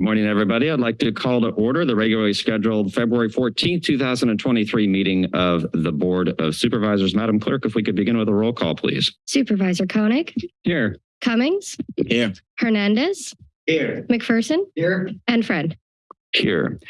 Good morning, everybody. I'd like to call to order the regularly scheduled February 14th, 2023 meeting of the Board of Supervisors. Madam Clerk, if we could begin with a roll call, please. Supervisor Koenig, Here. Cummings, Here. Hernandez, Here. McPherson, Here. and Friend. Here.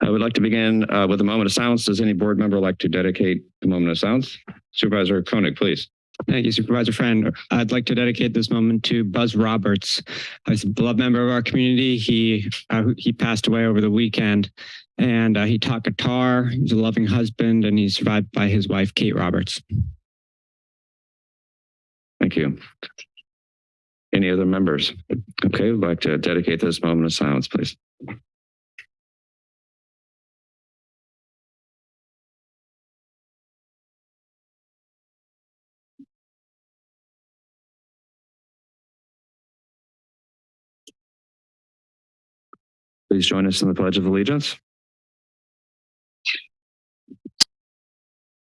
I would like to begin uh, with a moment of silence. Does any board member like to dedicate a moment of silence? Supervisor Koenig, please. Thank you, Supervisor Friend. I'd like to dedicate this moment to Buzz Roberts. He's a beloved member of our community. He uh, he passed away over the weekend, and uh, he taught guitar. He was a loving husband, and he's survived by his wife, Kate Roberts. Thank you. Any other members? Okay, we'd like to dedicate this moment of silence, please. Please join us in the Pledge of Allegiance.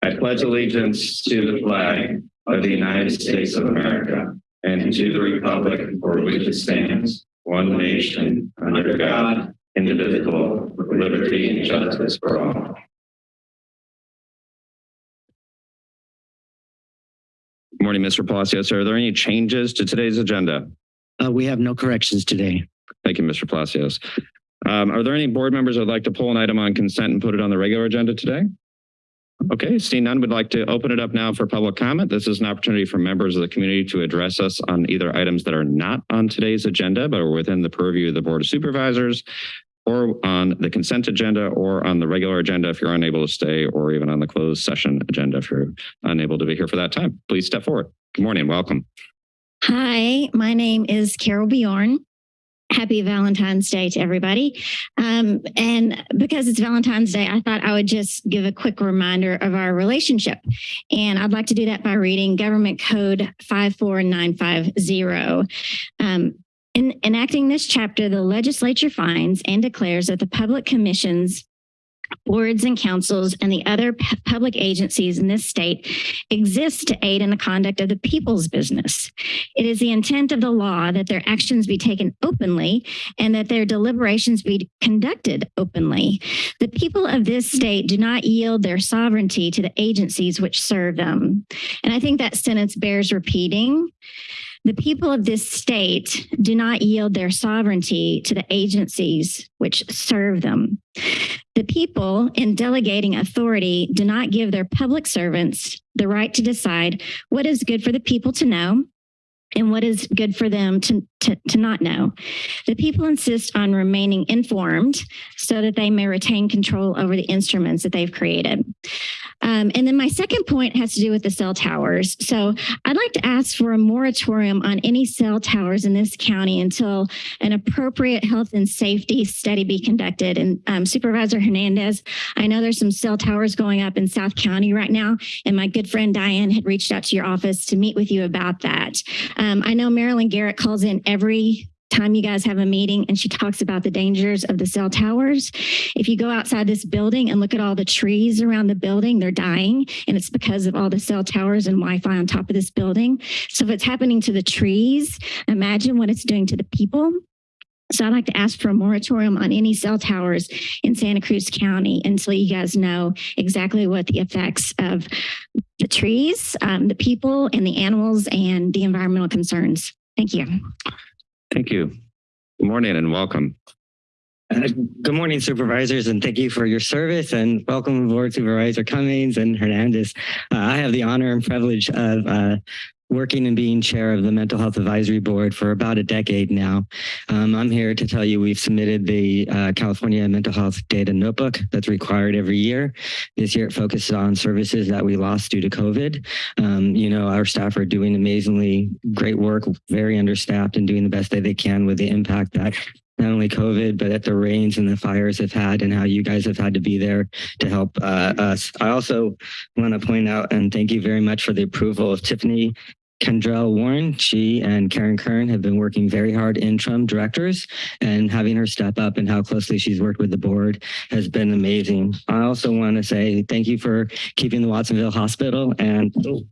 I pledge allegiance to the flag of the United States of America and to the republic for which it stands, one nation, under God, indivisible, with liberty and justice for all. Good Morning, Mr. Palacios. Are there any changes to today's agenda? Uh, we have no corrections today. Thank you, Mr. Palacios. Um, are there any board members that would like to pull an item on consent and put it on the regular agenda today? Okay, seeing none, would like to open it up now for public comment. This is an opportunity for members of the community to address us on either items that are not on today's agenda, but are within the purview of the Board of Supervisors, or on the consent agenda, or on the regular agenda if you're unable to stay, or even on the closed session agenda if you're unable to be here for that time. Please step forward. Good morning, welcome. Hi, my name is Carol Bjorn. Happy Valentine's Day to everybody. Um, and because it's Valentine's Day, I thought I would just give a quick reminder of our relationship. And I'd like to do that by reading Government Code 54950. Um, in enacting this chapter, the legislature finds and declares that the public commissions boards and councils and the other public agencies in this state exist to aid in the conduct of the people's business. It is the intent of the law that their actions be taken openly and that their deliberations be conducted openly. The people of this state do not yield their sovereignty to the agencies which serve them. And I think that sentence bears repeating. The people of this state do not yield their sovereignty to the agencies which serve them. The people, in delegating authority, do not give their public servants the right to decide what is good for the people to know and what is good for them to, to, to not know. The people insist on remaining informed so that they may retain control over the instruments that they've created. Um, and then my second point has to do with the cell towers. So I'd like to ask for a moratorium on any cell towers in this county until an appropriate health and safety study be conducted. And um, Supervisor Hernandez, I know there's some cell towers going up in South County right now, and my good friend Diane had reached out to your office to meet with you about that. Um, I know Marilyn Garrett calls in every time you guys have a meeting and she talks about the dangers of the cell towers. If you go outside this building and look at all the trees around the building, they're dying and it's because of all the cell towers and Wi-Fi on top of this building. So if it's happening to the trees, imagine what it's doing to the people. So I'd like to ask for a moratorium on any cell towers in Santa Cruz County until you guys know exactly what the effects of the trees, um, the people and the animals and the environmental concerns. Thank you. Thank you. Good morning and welcome. Good morning, supervisors, and thank you for your service and welcome aboard Supervisor Cummings and Hernandez. Uh, I have the honor and privilege of uh, working and being chair of the Mental Health Advisory Board for about a decade now. Um, I'm here to tell you we've submitted the uh, California Mental Health Data Notebook that's required every year. This year it focuses on services that we lost due to COVID. Um, you know, our staff are doing amazingly great work, very understaffed and doing the best that they can with the impact that not only COVID, but that the rains and the fires have had and how you guys have had to be there to help uh, us. I also want to point out and thank you very much for the approval of Tiffany Cantrell Warren, she and Karen Kern have been working very hard interim directors and having her step up and how closely she's worked with the board has been amazing. I also want to say thank you for keeping the Watsonville Hospital and oh,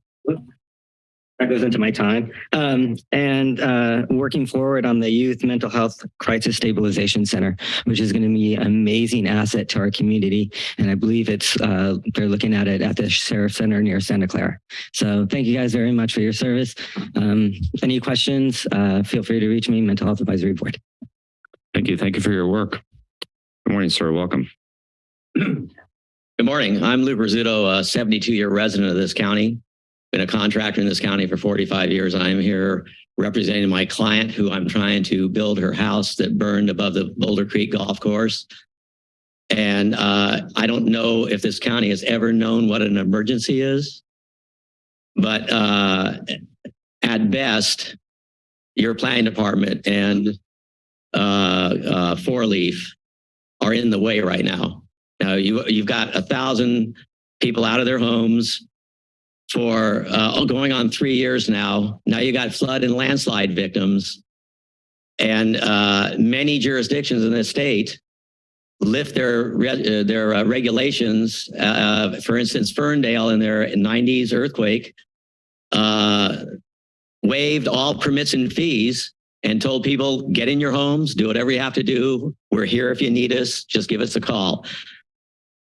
that goes into my time. Um, and uh, working forward on the Youth Mental Health Crisis Stabilization Center, which is going to be an amazing asset to our community. And I believe it's uh, they're looking at it at the Sheriff Center near Santa Clara. So thank you guys very much for your service. Um, any questions? Uh, feel free to reach me, Mental Health Advisory Board. Thank you. Thank you for your work. Good morning, sir. Welcome. Good morning. I'm Lou Brizzuto, a 72-year resident of this county. Been a contractor in this county for 45 years. I'm here representing my client who I'm trying to build her house that burned above the Boulder Creek Golf Course. And uh, I don't know if this county has ever known what an emergency is. But uh, at best, your planning department and uh, uh, Four Leaf are in the way right now. Now you you've got a thousand people out of their homes for uh, going on three years now. Now you got flood and landslide victims, and uh, many jurisdictions in this state lift their uh, their uh, regulations. Uh, for instance, Ferndale in their 90s earthquake uh, waived all permits and fees and told people get in your homes, do whatever you have to do. We're here if you need us. Just give us a call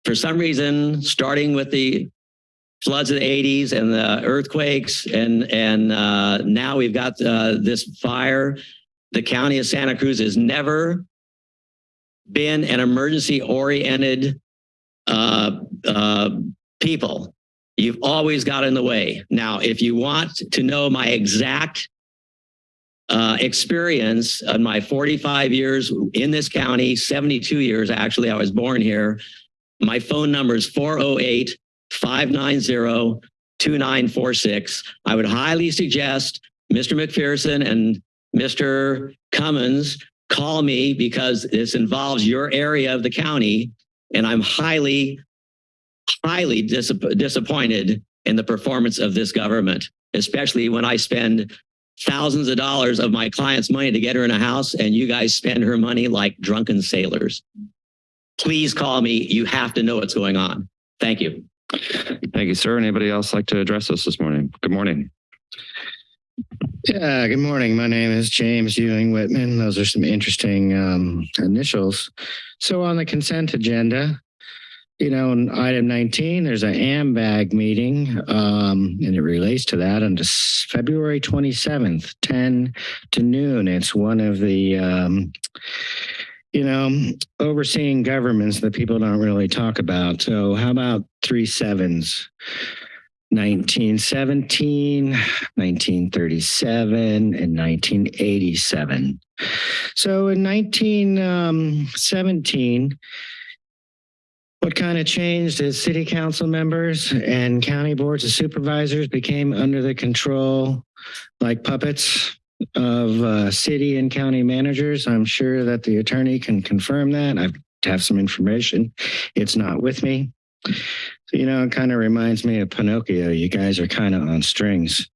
for some reason, starting with the floods of the 80s and the earthquakes, and and uh, now we've got uh, this fire. The county of Santa Cruz has never been an emergency-oriented uh, uh, people. You've always got in the way. Now, if you want to know my exact uh, experience of my 45 years in this county, 72 years actually, I was born here. My phone number is 408 590 2946. I would highly suggest Mr. McPherson and Mr. Cummins call me because this involves your area of the county. And I'm highly, highly dis disappointed in the performance of this government, especially when I spend thousands of dollars of my client's money to get her in a house and you guys spend her money like drunken sailors please call me. You have to know what's going on. Thank you. Thank you, sir. Anybody else like to address us this morning? Good morning. Yeah, good morning. My name is James Ewing Whitman. Those are some interesting um, initials. So on the consent agenda, you know, in item 19, there's an AMBAG meeting, um, and it relates to that on February 27th, 10 to noon. It's one of the, um, you know, overseeing governments that people don't really talk about. So how about three sevens? 1917, 1937, and 1987. So in 1917, um, what kind of changed is city council members and county boards of supervisors became under the control like puppets of uh, city and county managers. I'm sure that the attorney can confirm that. I have some information. It's not with me. So, you know, it kind of reminds me of Pinocchio. You guys are kind of on strings.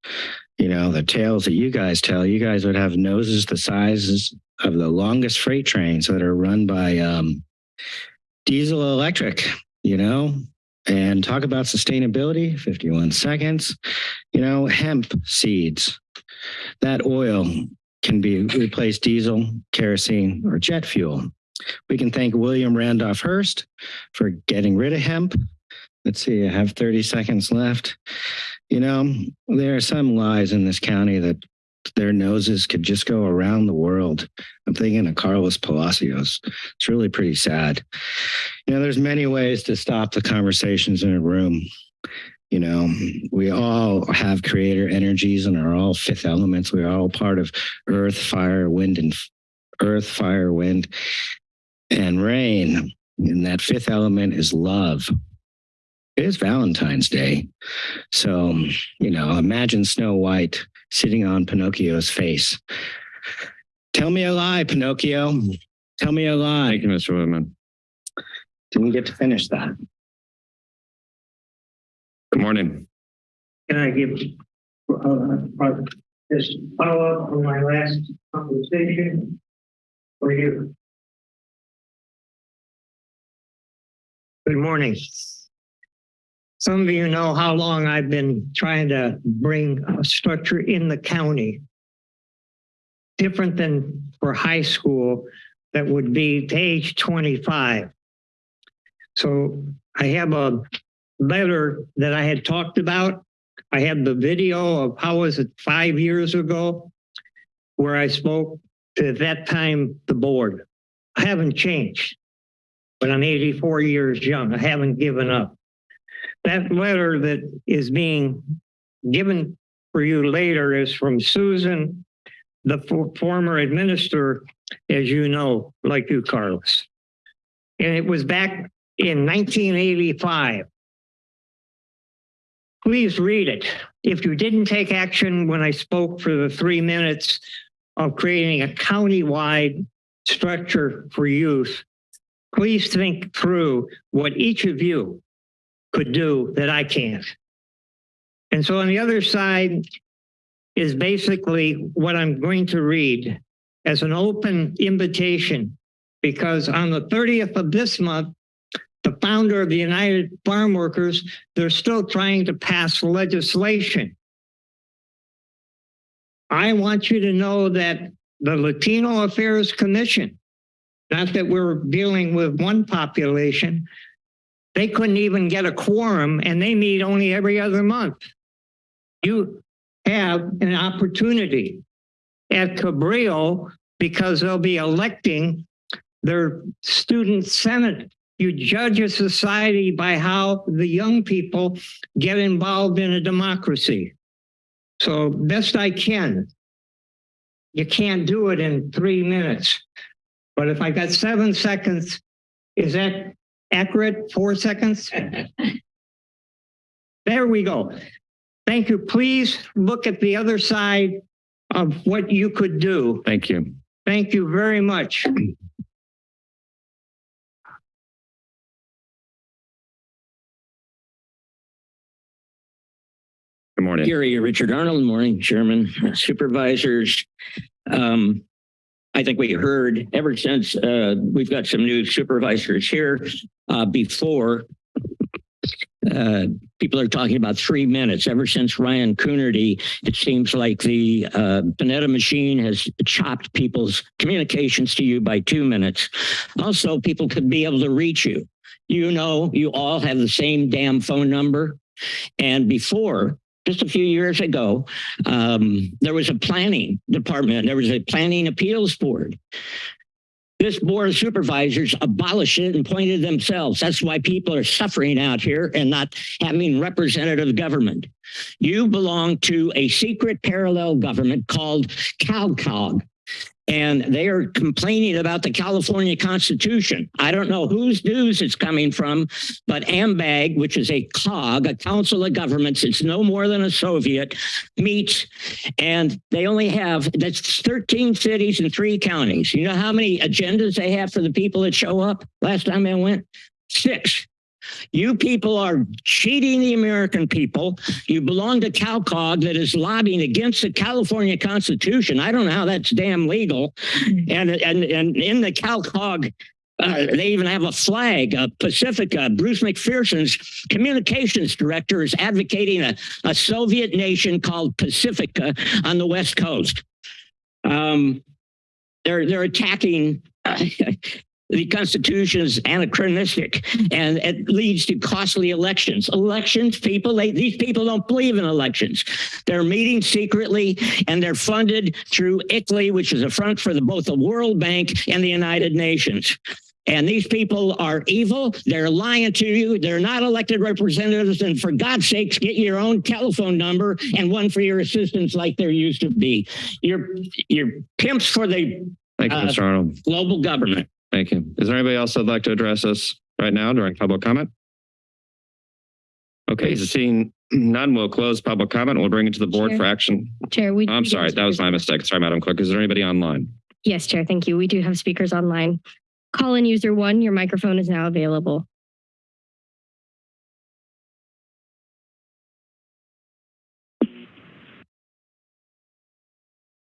You know, the tales that you guys tell, you guys would have noses the sizes of the longest freight trains that are run by um, diesel electric, you know, and talk about sustainability, 51 seconds, you know, hemp seeds. That oil can be replaced diesel, kerosene, or jet fuel. We can thank William Randolph Hearst for getting rid of hemp. Let's see, I have 30 seconds left. You know, there are some lies in this county that their noses could just go around the world. I'm thinking of Carlos Palacios. It's really pretty sad. You know, there's many ways to stop the conversations in a room. You know, we all have creator energies and are all fifth elements. We're all part of earth, fire, wind, and earth, fire, wind, and rain. And that fifth element is love. It is Valentine's Day. So, you know, imagine Snow White sitting on Pinocchio's face. Tell me a lie, Pinocchio. Tell me a lie. Thank you, Mr. Whitman. Didn't get to finish that. Good morning. Can I give, uh, uh, this follow up on my last conversation? For you. Good morning. Some of you know how long I've been trying to bring a structure in the county. Different than for high school that would be to age 25. So I have a letter that I had talked about. I have the video of how was it five years ago where I spoke to at that time the board. I haven't changed, but I'm 84 years young. I haven't given up. That letter that is being given for you later is from Susan, the for- former administrator, as you know, like you, Carlos. And it was back in 1985. Please read it. If you didn't take action when I spoke for the three minutes of creating a countywide structure for youth, please think through what each of you could do that I can't. And so on the other side is basically what I'm going to read as an open invitation, because on the 30th of this month, the founder of the United Farm Workers, they're still trying to pass legislation. I want you to know that the Latino Affairs Commission, not that we're dealing with one population, they couldn't even get a quorum and they meet only every other month. You have an opportunity at Cabrillo because they'll be electing their student senate. You judge a society by how the young people get involved in a democracy. So best I can. You can't do it in three minutes. But if I got seven seconds, is that accurate? Four seconds? There we go. Thank you. Please look at the other side of what you could do. Thank you. Thank you very much. Good morning. Gary, Richard Arnold, morning, Chairman, supervisors. Um, I think we heard ever since, uh, we've got some new supervisors here, uh, before. Uh, people are talking about three minutes. Ever since Ryan Coonerty, it seems like the, uh, Panetta machine has chopped people's communications to you by two minutes. Also, people could be able to reach you. You know, you all have the same damn phone number. And before, just a few years ago, um, there was a planning department, there was a planning appeals board. This board of supervisors abolished it and appointed themselves. That's why people are suffering out here and not having representative government. You belong to a secret parallel government called CalCog. And they are complaining about the California Constitution. I don't know whose news it's coming from, but AMBAG, which is a COG, a Council of Governments, it's no more than a Soviet, meets and they only have, that's 13 cities and three counties. You know how many agendas they have for the people that show up? Last time I went, six. You people are cheating the American people. You belong to CalCog that is lobbying against the California Constitution. I don't know how that's damn legal. And, and, and in the CalCog uh, they even have a flag, uh, Pacifica. Bruce McPherson's communications director is advocating a, a Soviet nation called Pacifica on the West Coast. Um, they're they're attacking. The Constitution is anachronistic and it leads to costly elections. Elections, people, they, these people don't believe in elections. They're meeting secretly and they're funded through ICLEI, which is a front for the, both the World Bank and the United Nations. And these people are evil. They're lying to you. They're not elected representatives. And for God's sakes, get your own telephone number and one for your assistants like there used to be. You're, you're pimps for the Thank you, Uh, Mr. Arnold. global government. Thank you. Is there anybody else that'd like to address us right now during public comment? Okay, seeing none, we'll close public comment. We'll bring it to the board Chair. for action. Chair, we. I'm we sorry, that was my mistake. Sorry, Madam Clerk. Is there anybody online? Yes, Chair, thank you. We do have speakers online. Call in user one, your microphone is now available.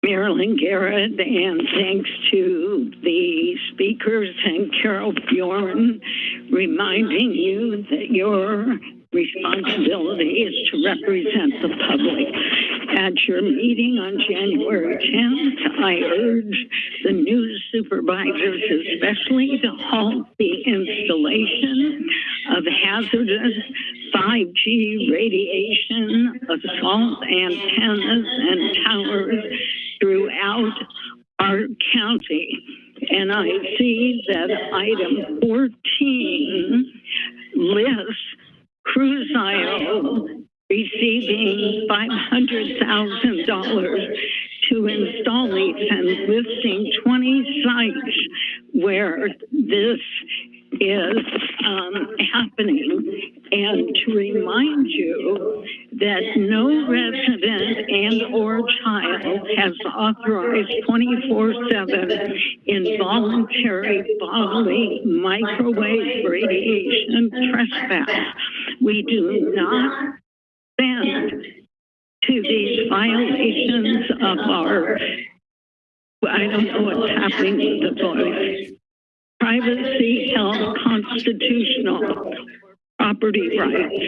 Marilyn Garrett, and thanks to the speakers and Carol Bjorn reminding you that your responsibility is to represent the public. At your meeting on January 10th, I urge the new supervisors especially to halt the installation of hazardous 5G radiation assault antennas and towers throughout our county. And I see that item 14 lists Cruzio receiving $500,000 to install these and listing 20 sites where this is um, happening. And to remind you that no resident and or child has authorized 24-7 involuntary bodily microwave radiation trespass. We do not bend to these violations of our, I don't know what's happening with the voice, privacy held constitutional property rights.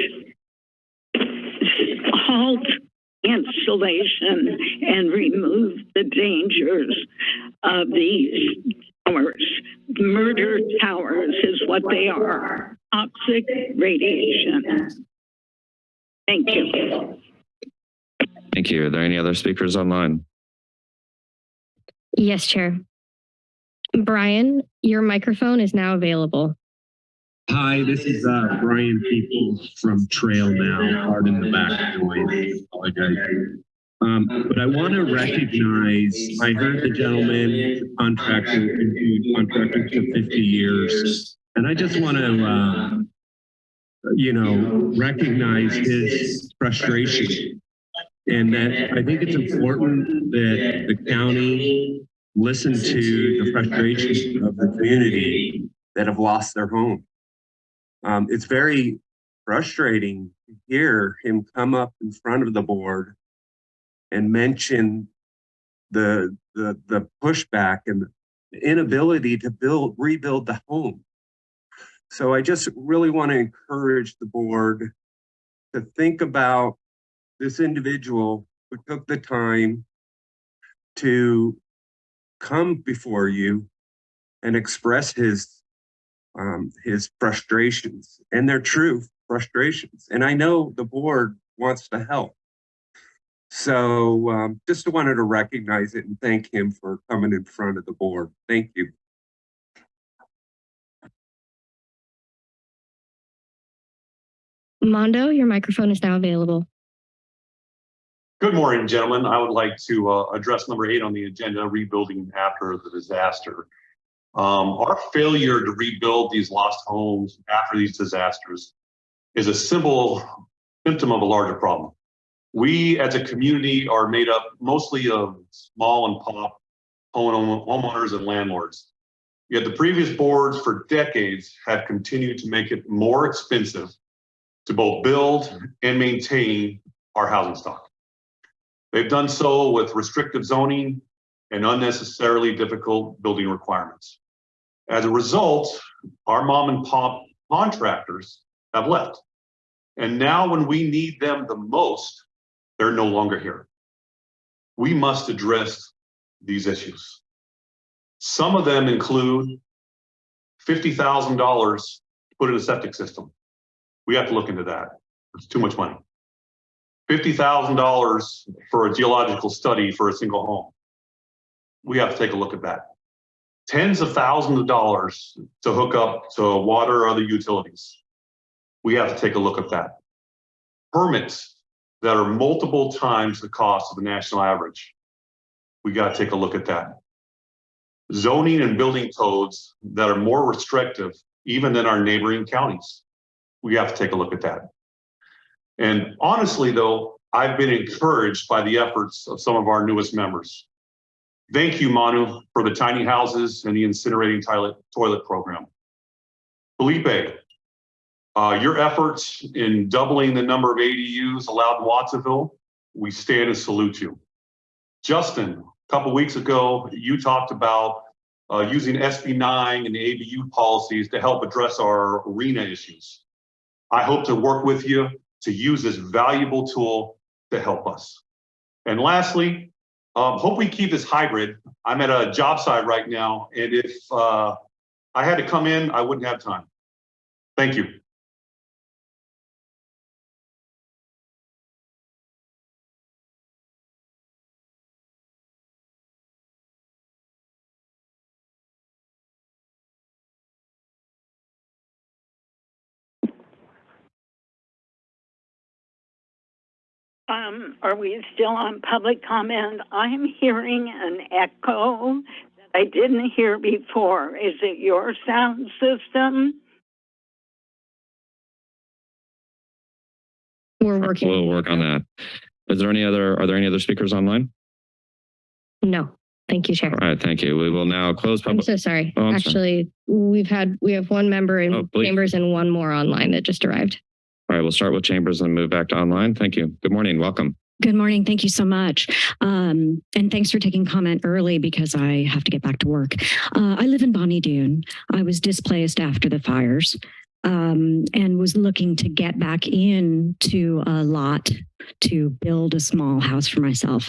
Halt installation and remove the dangers of these towers. Murder towers is what they are, toxic radiation. Thank you. Thank you. Are there any other speakers online? Yes, Chair. Brian, your microphone is now available. Hi, this is uh, Brian Peoples from Trail Now. Pardon the back noise. Apologize. Um, but I want to recognize, I heard the gentleman, the contractor, continued contractor for 50 years. And I just want to, uh, you know, recognize his frustration. And that I think it's important that the county listen to the frustrations of the community that have lost their home. Um, it's very frustrating to hear him come up in front of the board and mention the the the pushback and the inability to build rebuild the home. So I just really want to encourage the board to think about this individual who took the time to come before you and express his um, his frustrations and they're true frustrations. And I know the board wants to help. So um, just wanted to recognize it and thank him for coming in front of the board. Thank you. Mondo, your microphone is now available. Good morning, gentlemen. I would like to uh, address number eight on the agenda, rebuilding after the disaster. Um, our failure to rebuild these lost homes after these disasters is a simple symptom of a larger problem. We as a community are made up mostly of small and pop home homeowners and landlords. Yet the previous boards for decades have continued to make it more expensive to both build and maintain our housing stock. They've done so with restrictive zoning and unnecessarily difficult building requirements. As a result, our mom and pop contractors have left. And now when we need them the most, they're no longer here. We must address these issues. Some of them include $50,000 to put in a septic system. We have to look into that. It's too much money. $50,000 for a geological study for a single home. We have to take a look at that. Tens of thousands of dollars to hook up to water or other utilities. We have to take a look at that. Permits that are multiple times the cost of the national average. We got to take a look at that. Zoning and building codes that are more restrictive even than our neighboring counties. We have to take a look at that. And honestly, though, I've been encouraged by the efforts of some of our newest members. Thank you, Manu, for the tiny houses and the incinerating toilet, toilet program. Felipe, uh, your efforts in doubling the number of ADUs allowed in Watsonville, we stand and salute you. Justin, a couple weeks ago, you talked about uh, using SB 9 and the ADU policies to help address our arena issues. I hope to work with you to use this valuable tool to help us. And lastly, um, hope we keep this hybrid. I'm at a job site right now, and if uh, I had to come in, I wouldn't have time. Thank you. Um, are we still on public comment? I'm hearing an echo that I didn't hear before. Is it your sound system? We're working. We'll work on that. Is there any other, are there any other speakers online? No, thank you, Chair. All right, thank you. We will now close public. I'm public. so sorry. Oh, I'm sorry. Actually, we've had, we have one member Oh, in please. chambers and one more online that just arrived. All right, we'll start with chambers and move back to online. Thank you. Good morning. Welcome. Good morning. Thank you so much. Um, and thanks for taking comment early because I have to get back to work. Uh, I live in Bonny Doon. I was displaced after the fires um, and was looking to get back into a lot to build a small house for myself.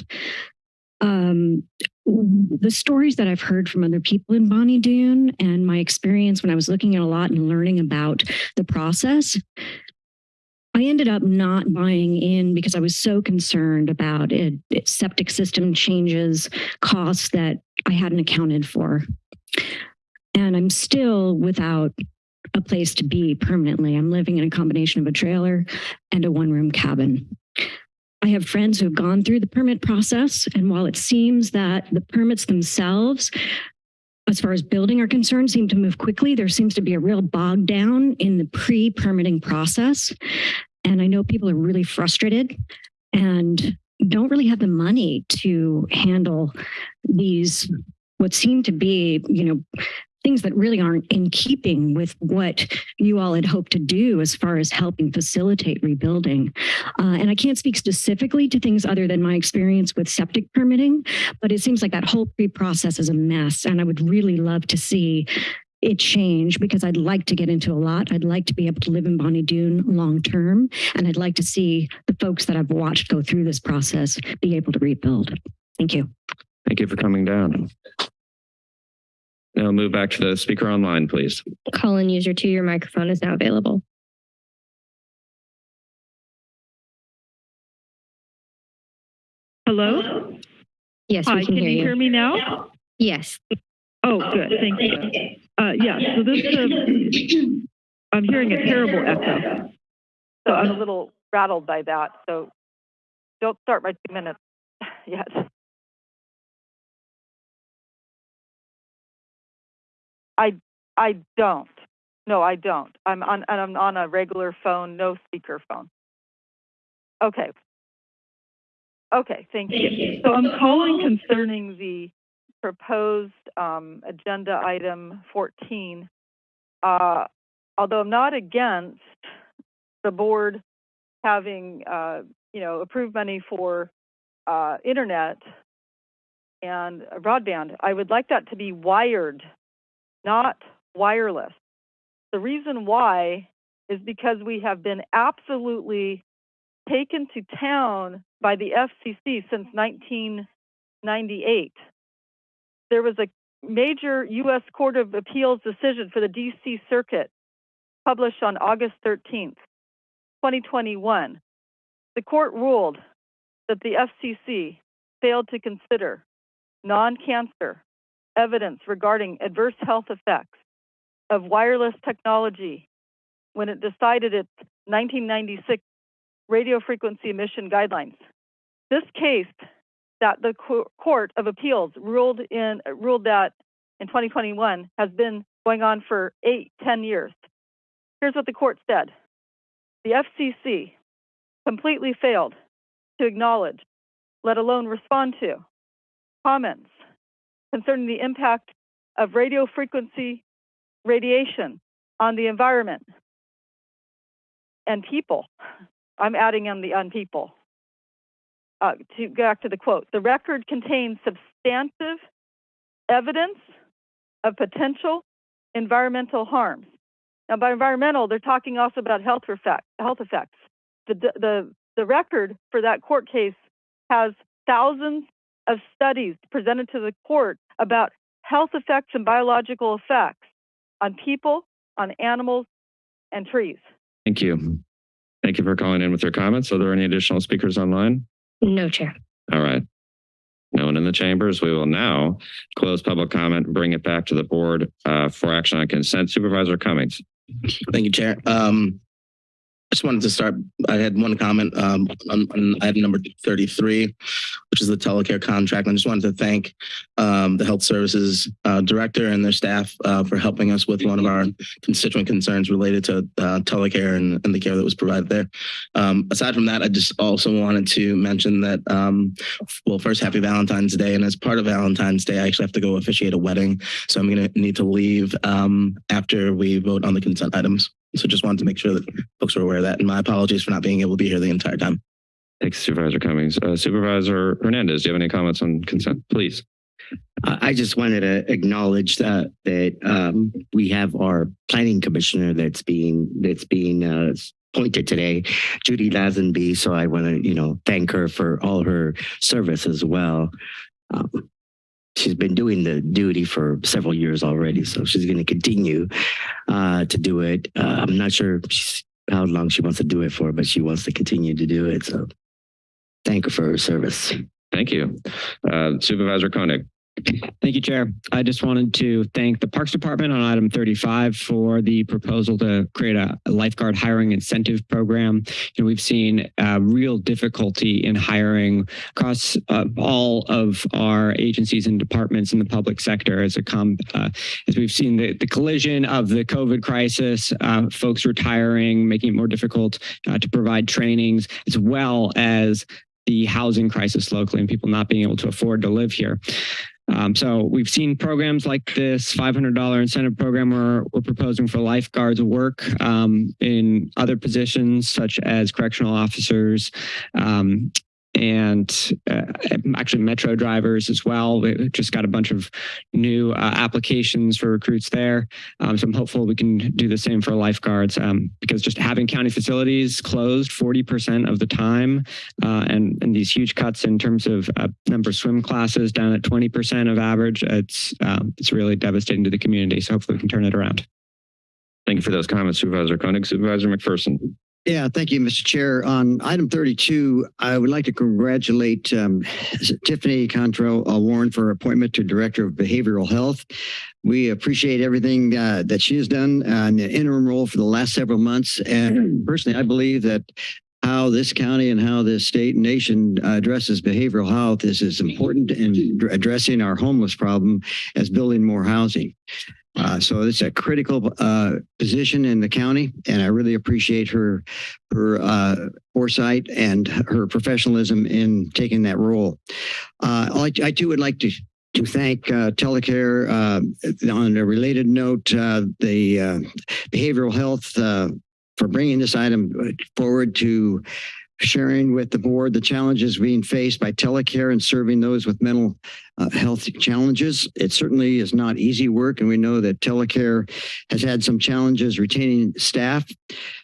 Um, the stories that I've heard from other people in Bonny Doon and my experience when I was looking at a lot and learning about the process I ended up not buying in because I was so concerned about it, it- septic system changes, costs that I hadn't accounted for. And I'm still without a place to be permanently. I'm living in a combination of a trailer and a one room cabin. I have friends who have gone through the permit process, and while it seems that the permits themselves as far as building are concerned, seem to move quickly. There seems to be a real bog down in the pre-permitting process. And I know people are really frustrated and don't really have the money to handle these, what seem to be, you know, things that really aren't in keeping with what you all had hoped to do as far as helping facilitate rebuilding. Uh, and I can't speak specifically to things other than my experience with septic permitting, but it seems like that whole pre-process is a mess. And I would really love to see it change because I'd like to get into a lot. I'd like to be able to live in Bonny Doon long term. And I'd like to see the folks that I've watched go through this process be able to rebuild. Thank you. Thank you for coming down. Now move back to the speaker online, please. Call-in user two, your microphone is now available. Hello? Yes, Hi, we can can hear you you. hear me now? Yes. Oh, good, thank you. Uh, yeah, so this, um, I'm hearing a terrible echo. So I'm a little rattled by that, so don't start my two minutes yet. I, I don't. No, I don't. I'm on, and I'm on a regular phone, no speaker phone. Okay. Okay, thank you. So I'm calling Concerning the proposed um, agenda item 14, uh, although I'm not against the board having, uh, you know, approved money for uh, internet and broadband, I would like that to be wired, not wireless. The reason why is because we have been absolutely taken to town by the FCC since 1998. There was a major U.S. Court of Appeals decision for the D.C. Circuit published on August 13th, 2021. The court ruled that the FCC failed to consider non cancer evidence regarding adverse health effects of wireless technology when it decided its 1996 radio frequency emission guidelines. This case that the Court of Appeals ruled in ruled that in 2021 has been going on for eight, ten years. Here's what the court said: the FCC completely failed to acknowledge, let alone respond to, comments concerning the impact of radio frequency radiation on the environment and people. I'm adding in the on people. Uh, to go back to the quote, the record contains substantive evidence of potential environmental harms Now, by environmental, they're talking also about health effect, health effects. The, the, the record for that court case has thousands of studies presented to the court about health effects and biological effects on people, on animals, and trees. Thank you. Thank you for calling in with your comments. Are there any additional speakers online? No, Chair. All right. No one in the chambers. We will now close public comment and bring it back to the board uh, for action on consent. Supervisor Cummings. Thank you, Chair. Um, I just wanted to start, I had one comment um, on, on item number 33, which is the telecare contract. I just wanted to thank um, the Health Services uh, Director and their staff uh, for helping us with one of our constituent concerns related to uh, telecare and, and the care that was provided there. Um, aside from that, I just also wanted to mention that, um, well, first, happy Valentine's Day. And as part of Valentine's Day, I actually have to go officiate a wedding. So I'm going to need to leave um, after we vote on the consent items. So just wanted to make sure that folks are aware of that. And my apologies for not being able to be here the entire time. Thanks, Supervisor Cummings. Uh, Supervisor Hernandez, do you have any comments on consent? Please. I I just wanted to acknowledge that that um, we have our planning commissioner that's being that's being uh, appointed today, Judy Lazenby. So I want to you know thank her for all her service as well. Um, she's been doing the duty for several years already, so she's going to continue uh, to do it. Uh, I'm not sure how long she wants to do it for, but she wants to continue to do it. So thank her for her service. Thank you. Uh, Supervisor Koenig. Thank you, Chair. I just wanted to thank the Parks Department on item 35 for the proposal to create a lifeguard hiring incentive program. You know, we've seen uh, real difficulty in hiring across uh, all of our agencies and departments in the public sector as a com uh, as we've seen the, the collision of the COVID crisis, uh, folks retiring, making it more difficult uh, to provide trainings, as well as the housing crisis locally and people not being able to afford to live here. Um, so we've seen programs like this $500 incentive program we're, we're proposing for lifeguards work um, in other positions such as correctional officers um, and uh, actually metro drivers as well. We just got a bunch of new uh, applications for recruits there. Um, so I'm hopeful we can do the same for lifeguards um, because just having county facilities closed 40% of the time uh, and, and these huge cuts in terms of uh, number of swim classes down at 20% of average, it's, um, it's really devastating to the community. So hopefully we can turn it around. Thank you for those comments, Supervisor Koenig. Supervisor McPherson. Yeah, thank you, Mr. Chair. On item 32, I would like to congratulate um, Tiffany Cantrell uh, Warren for appointment to Director of Behavioral Health. We appreciate everything uh, that she has done uh, in the interim role for the last several months. And personally, I believe that how this county and how this state and nation addresses behavioral health is as important in addressing our homeless problem as building more housing. Uh, so it's a critical uh, position in the county, and I really appreciate her her uh, foresight and her professionalism in taking that role. Uh, I, I too would like to to thank uh, Telecare uh, on a related note, the behavioral health for bringing this item forward to sharing with the board the challenges being faced by telecare and serving those with mental uh, health challenges. It certainly is not easy work, and we know that telecare has had some challenges retaining staff.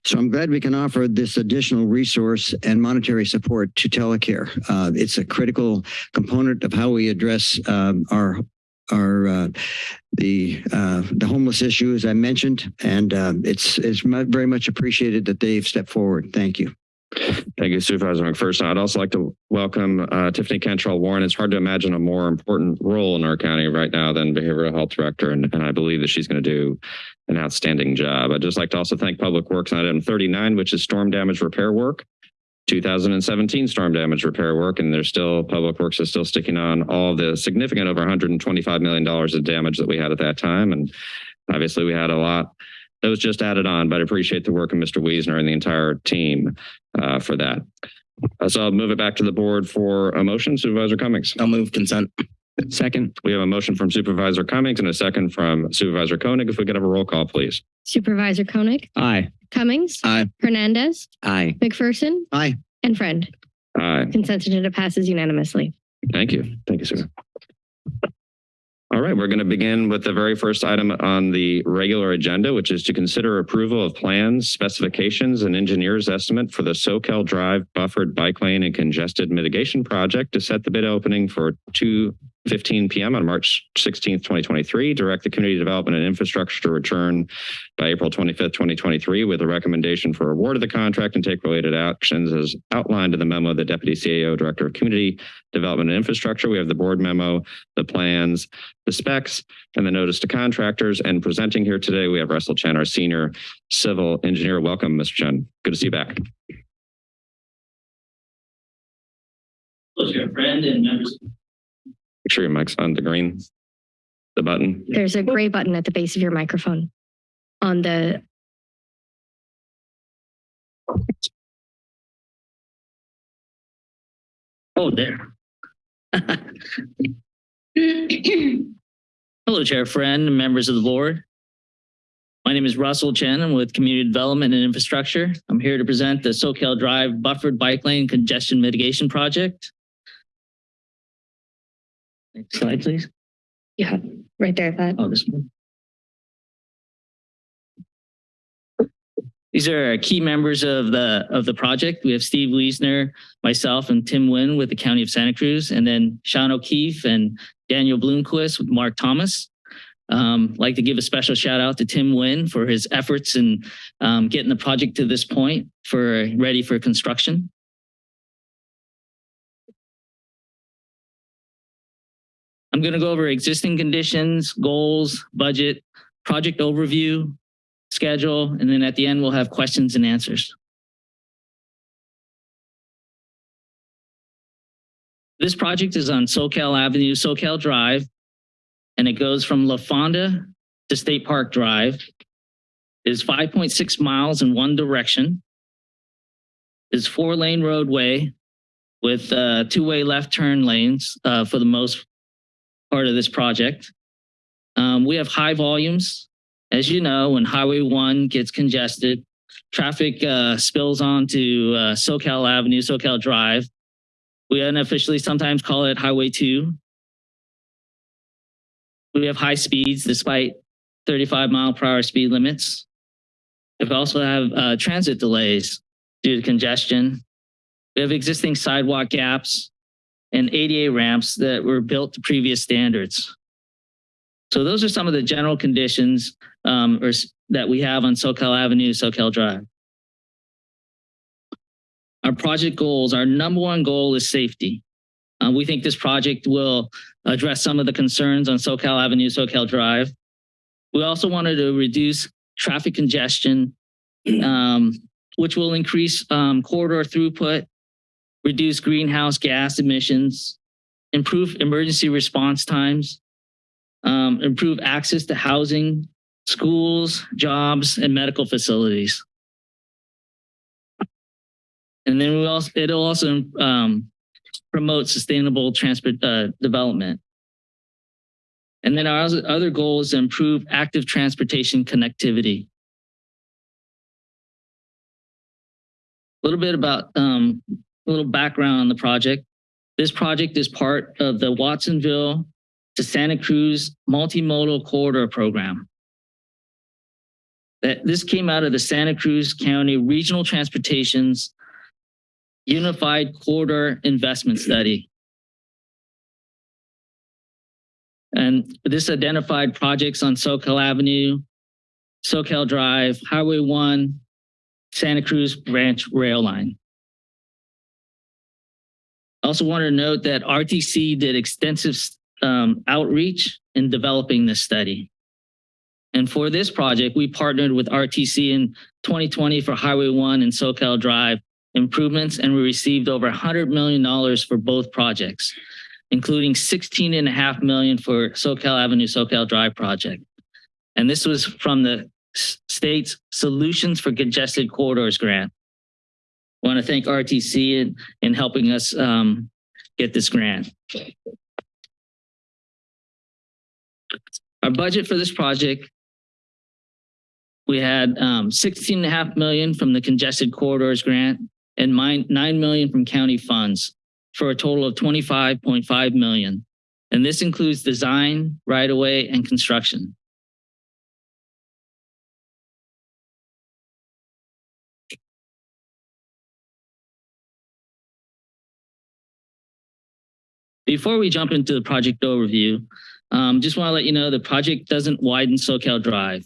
So I'm glad we can offer this additional resource and monetary support to telecare. Uh, it's a critical component of how we address um, our our uh, the uh, the homeless issue, as I mentioned, and uh, it's it's very much appreciated that they've stepped forward. Thank you. Thank you, Supervisor McPherson. I'd also like to welcome uh, Tiffany Cantrell Warren. It's hard to imagine a more important role in our county right now than behavioral health director, and, and I believe that she's going to do an outstanding job. I'd just like to also thank Public Works on item 39, which is storm damage repair work. 2017 storm damage repair work, and there's still Public Works is still sticking on all the significant over 125 million dollars of damage that we had at that time, and obviously we had a lot that was just added on, but I appreciate the work of Mr. Wiesner and the entire team uh, for that. Uh, so I'll move it back to the board for a motion. Supervisor Cummings. I'll move consent. Second. We have a motion from Supervisor Cummings and a second from Supervisor Koenig. If we could have a roll call, please. Supervisor Koenig, Aye. Cummings, Aye. Hernandez, Aye. McPherson, Aye. and Friend. Aye. Consent agenda passes unanimously. Thank you. Thank you, sir. All right, we're going to begin with the very first item on the regular agenda, which is to consider approval of plans, specifications, and engineer's estimate for the Soquel Drive buffered bike lane and congested mitigation project to set the bid opening for 2 15 PM on March 16th, 2023. Direct the Community Development and Infrastructure to return by April 25th, 2023 with a recommendation for award of the contract and take related actions as outlined in the memo of the Deputy CAO Director of Community Development and Infrastructure. We have the board memo, the plans, the specs, and the notice to contractors. And presenting here today, we have Russell Chen, our Senior Civil Engineer. Welcome, Mr. Chen. Good to see you back. Hello, dear friend and members. Make sure your mic's on the green, the button. There's a gray button at the base of your microphone on the Oh, there. Hello, Chair Friend and members of the board. My name is Russell Chen. I'm with Community Development and Infrastructure. I'm here to present the Soquel Drive Buffered Bike Lane Congestion Mitigation Project. Next slide, please. yeah, right there. That Oh, this one. These are key members of the of the project. We have Steve Wiesner, myself, and Tim Wynn with the County of Santa Cruz, and then Sean O'Keefe and Daniel Bloomquist with Mark Thomas. Um, like to give a special shout out to Tim Wynn for his efforts in um, getting the project to this point for ready for construction. I'm going to go over existing conditions, goals, budget, project overview, schedule, and then at the end, we'll have questions and answers. This project is on Soquel Avenue, Soquel Drive, and it goes from La Fonda to State Park Drive. It is 5.6 miles in one direction. It's four lane roadway with uh, two-way left turn lanes uh, for the most part of this project. Um, we have high volumes. As you know, when Highway 1 gets congested, traffic uh, spills onto uh, Soquel Avenue, Soquel Drive. We unofficially sometimes call it Highway 2. We have high speeds despite 35 mile per hour speed limits. We also have uh, transit delays due to congestion. We have existing sidewalk gaps and ADA ramps that were built to previous standards. So those are some of the general conditions um, or that we have on Soquel Avenue, Soquel Drive. Our project goals, our number one goal is safety. Uh, we think this project will address some of the concerns on Soquel Avenue, Soquel Drive. We also wanted to reduce traffic congestion, um, which will increase um, corridor throughput, reduce greenhouse gas emissions, improve emergency response times, um, improve access to housing, schools, jobs, and medical facilities. And then we also it'll also um, promote sustainable transport uh, development. And then our other goal is to improve active transportation connectivity. A little bit about um, a little background on the project. This project is part of the Watsonville to Santa Cruz Multimodal Corridor Program. That this came out of the Santa Cruz County Regional Transportation's Unified Corridor Investment mm-hmm. Study. And this identified projects on Soquel Avenue, Soquel Drive, Highway 1, Santa Cruz Branch Rail Line. I also wanted to note that RTC did extensive um, outreach in developing this study. And for this project, we partnered with RTC in 2020 for Highway 1 and Soquel Drive improvements, and we received over $100 million for both projects, including 16 and a half million for Soquel Avenue, Soquel Drive project. And this was from the state's Solutions for Congested Corridors grant. Want to thank RTC in, in helping us um, get this grant. Our budget for this project, we had um, 16 and a half million from the congested corridors grant and nine, 9 million from county funds for a total of 25.5 million. And this includes design, right of way, and construction. Before we jump into the project overview, um, just want to let you know the project doesn't widen Soquel Drive.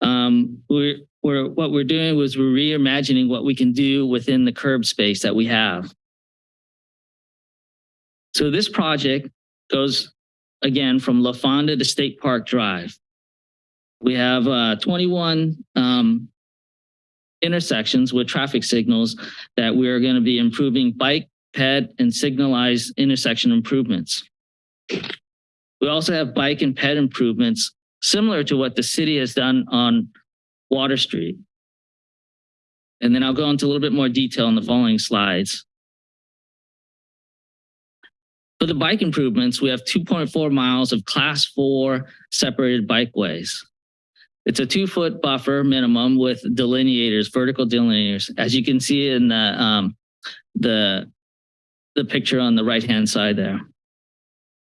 Um, we're, we're, what we're doing was we're reimagining what we can do within the curb space that we have. So this project goes again from La Fonda to State Park Drive. We have uh, 21 um, intersections with traffic signals that we are going to be improving bike, ped, and signalized intersection improvements. We also have bike and ped improvements similar to what the city has done on Water Street. And then I'll go into a little bit more detail in the following slides. For the bike improvements, we have 2.4 miles of class four separated bikeways. It's a two foot buffer minimum with delineators, vertical delineators, as you can see in the, um, the, the picture on the right hand side there.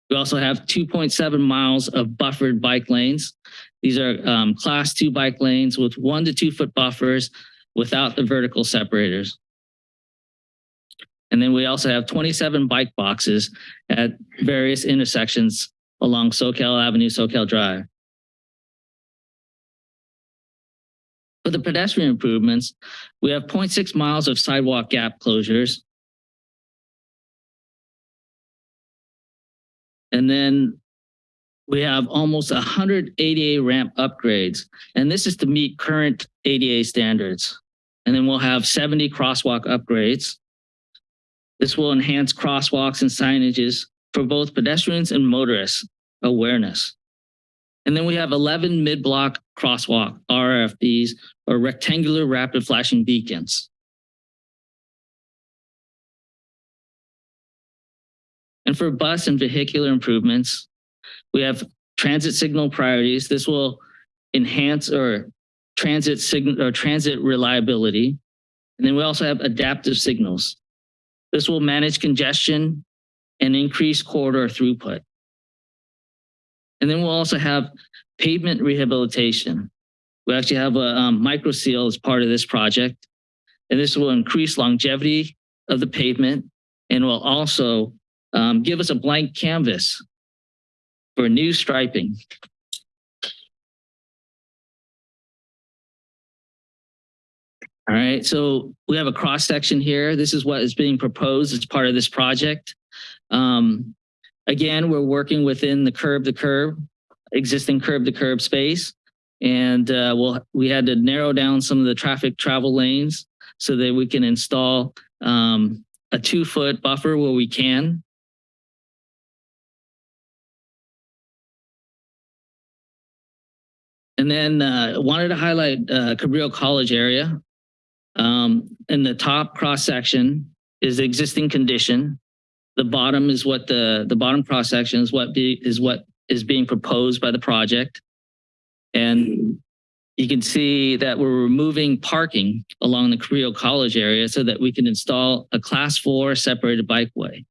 We also have 2.7 miles of buffered bike lanes. These are um, class two bike lanes with one to two foot buffers without the vertical separators. And then we also have 27 bike boxes at various intersections along Soquel Avenue, Soquel Drive. For the pedestrian improvements, we have 0.6 miles of sidewalk gap closures. And then we have almost 100 ADA ramp upgrades, and this is to meet current ADA standards. And then we'll have 70 crosswalk upgrades. This will enhance crosswalks and signages for both pedestrians and motorists awareness. And then we have 11 mid-block crosswalk RFBs or rectangular rapid flashing beacons. And for bus and vehicular improvements, we have transit signal priorities. This will enhance or transit signal or transit reliability. And then we also have adaptive signals. This will manage congestion and increase corridor throughput. And then we'll also have pavement rehabilitation. We actually have a um, micro seal as part of this project. And this will increase longevity of the pavement and will also um, give us a blank canvas for new striping. All right, so we have a cross section here. This is what is being proposed as part of this project. Um, again, we're working within the curb to curb, existing curb to curb space. And uh, we'll, we had to narrow down some of the traffic travel lanes so that we can install um, a two foot buffer where we can. And then uh, wanted to highlight uh, Cabrillo College area. Um, in the top cross section is the existing condition. The bottom is what the the bottom cross section is what be is what is being proposed by the project. And you can see that we're removing parking along the Cabrillo College area so that we can install a class four separated bikeway.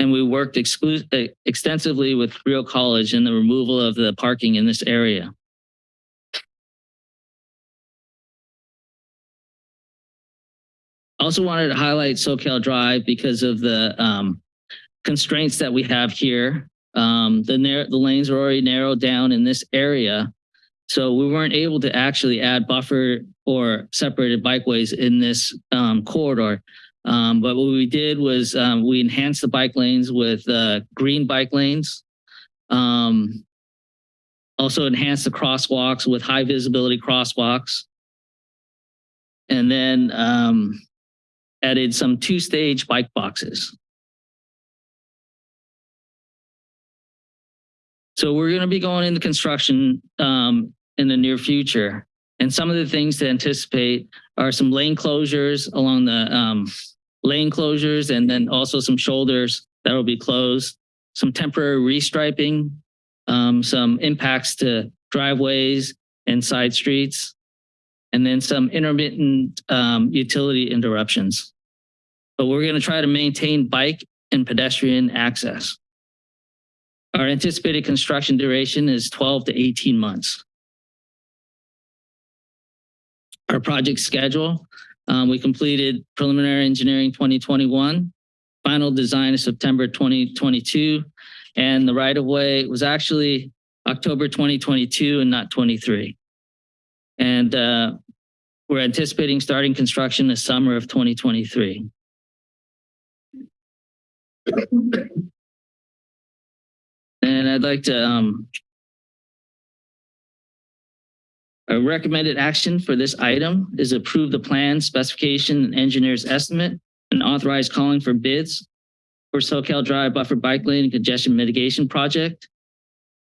And we worked exclu- extensively with Cabrillo College in the removal of the parking in this area. Also wanted to highlight Soquel Drive because of the um, constraints that we have here. Um, the, the lanes are already narrowed down in this area. So we weren't able to actually add buffer or separated bikeways in this um, corridor. Um, but what we did was um, we enhanced the bike lanes with uh, green bike lanes. Um, also enhanced the crosswalks with high visibility crosswalks. And then um, added some two-stage bike boxes. So we're going to be going into construction um, in the near future. And some of the things to anticipate are some lane closures along the um, lane closures and then also some shoulders that will be closed, some temporary restriping, um, some impacts to driveways and side streets, and then some intermittent um, utility interruptions but we're going to try to maintain bike and pedestrian access. Our anticipated construction duration is 12 to 18 months. Our project schedule, um, we completed preliminary engineering 2021, final design is September 2022, and the right of way was actually October 2022 and not 23. And uh, we're anticipating starting construction this summer of 2023. And I'd like to, um, a recommended action for this item is approve the plan specification and engineer's estimate and authorize calling for bids for Soquel Drive Buffer Bike Lane and Congestion Mitigation Project.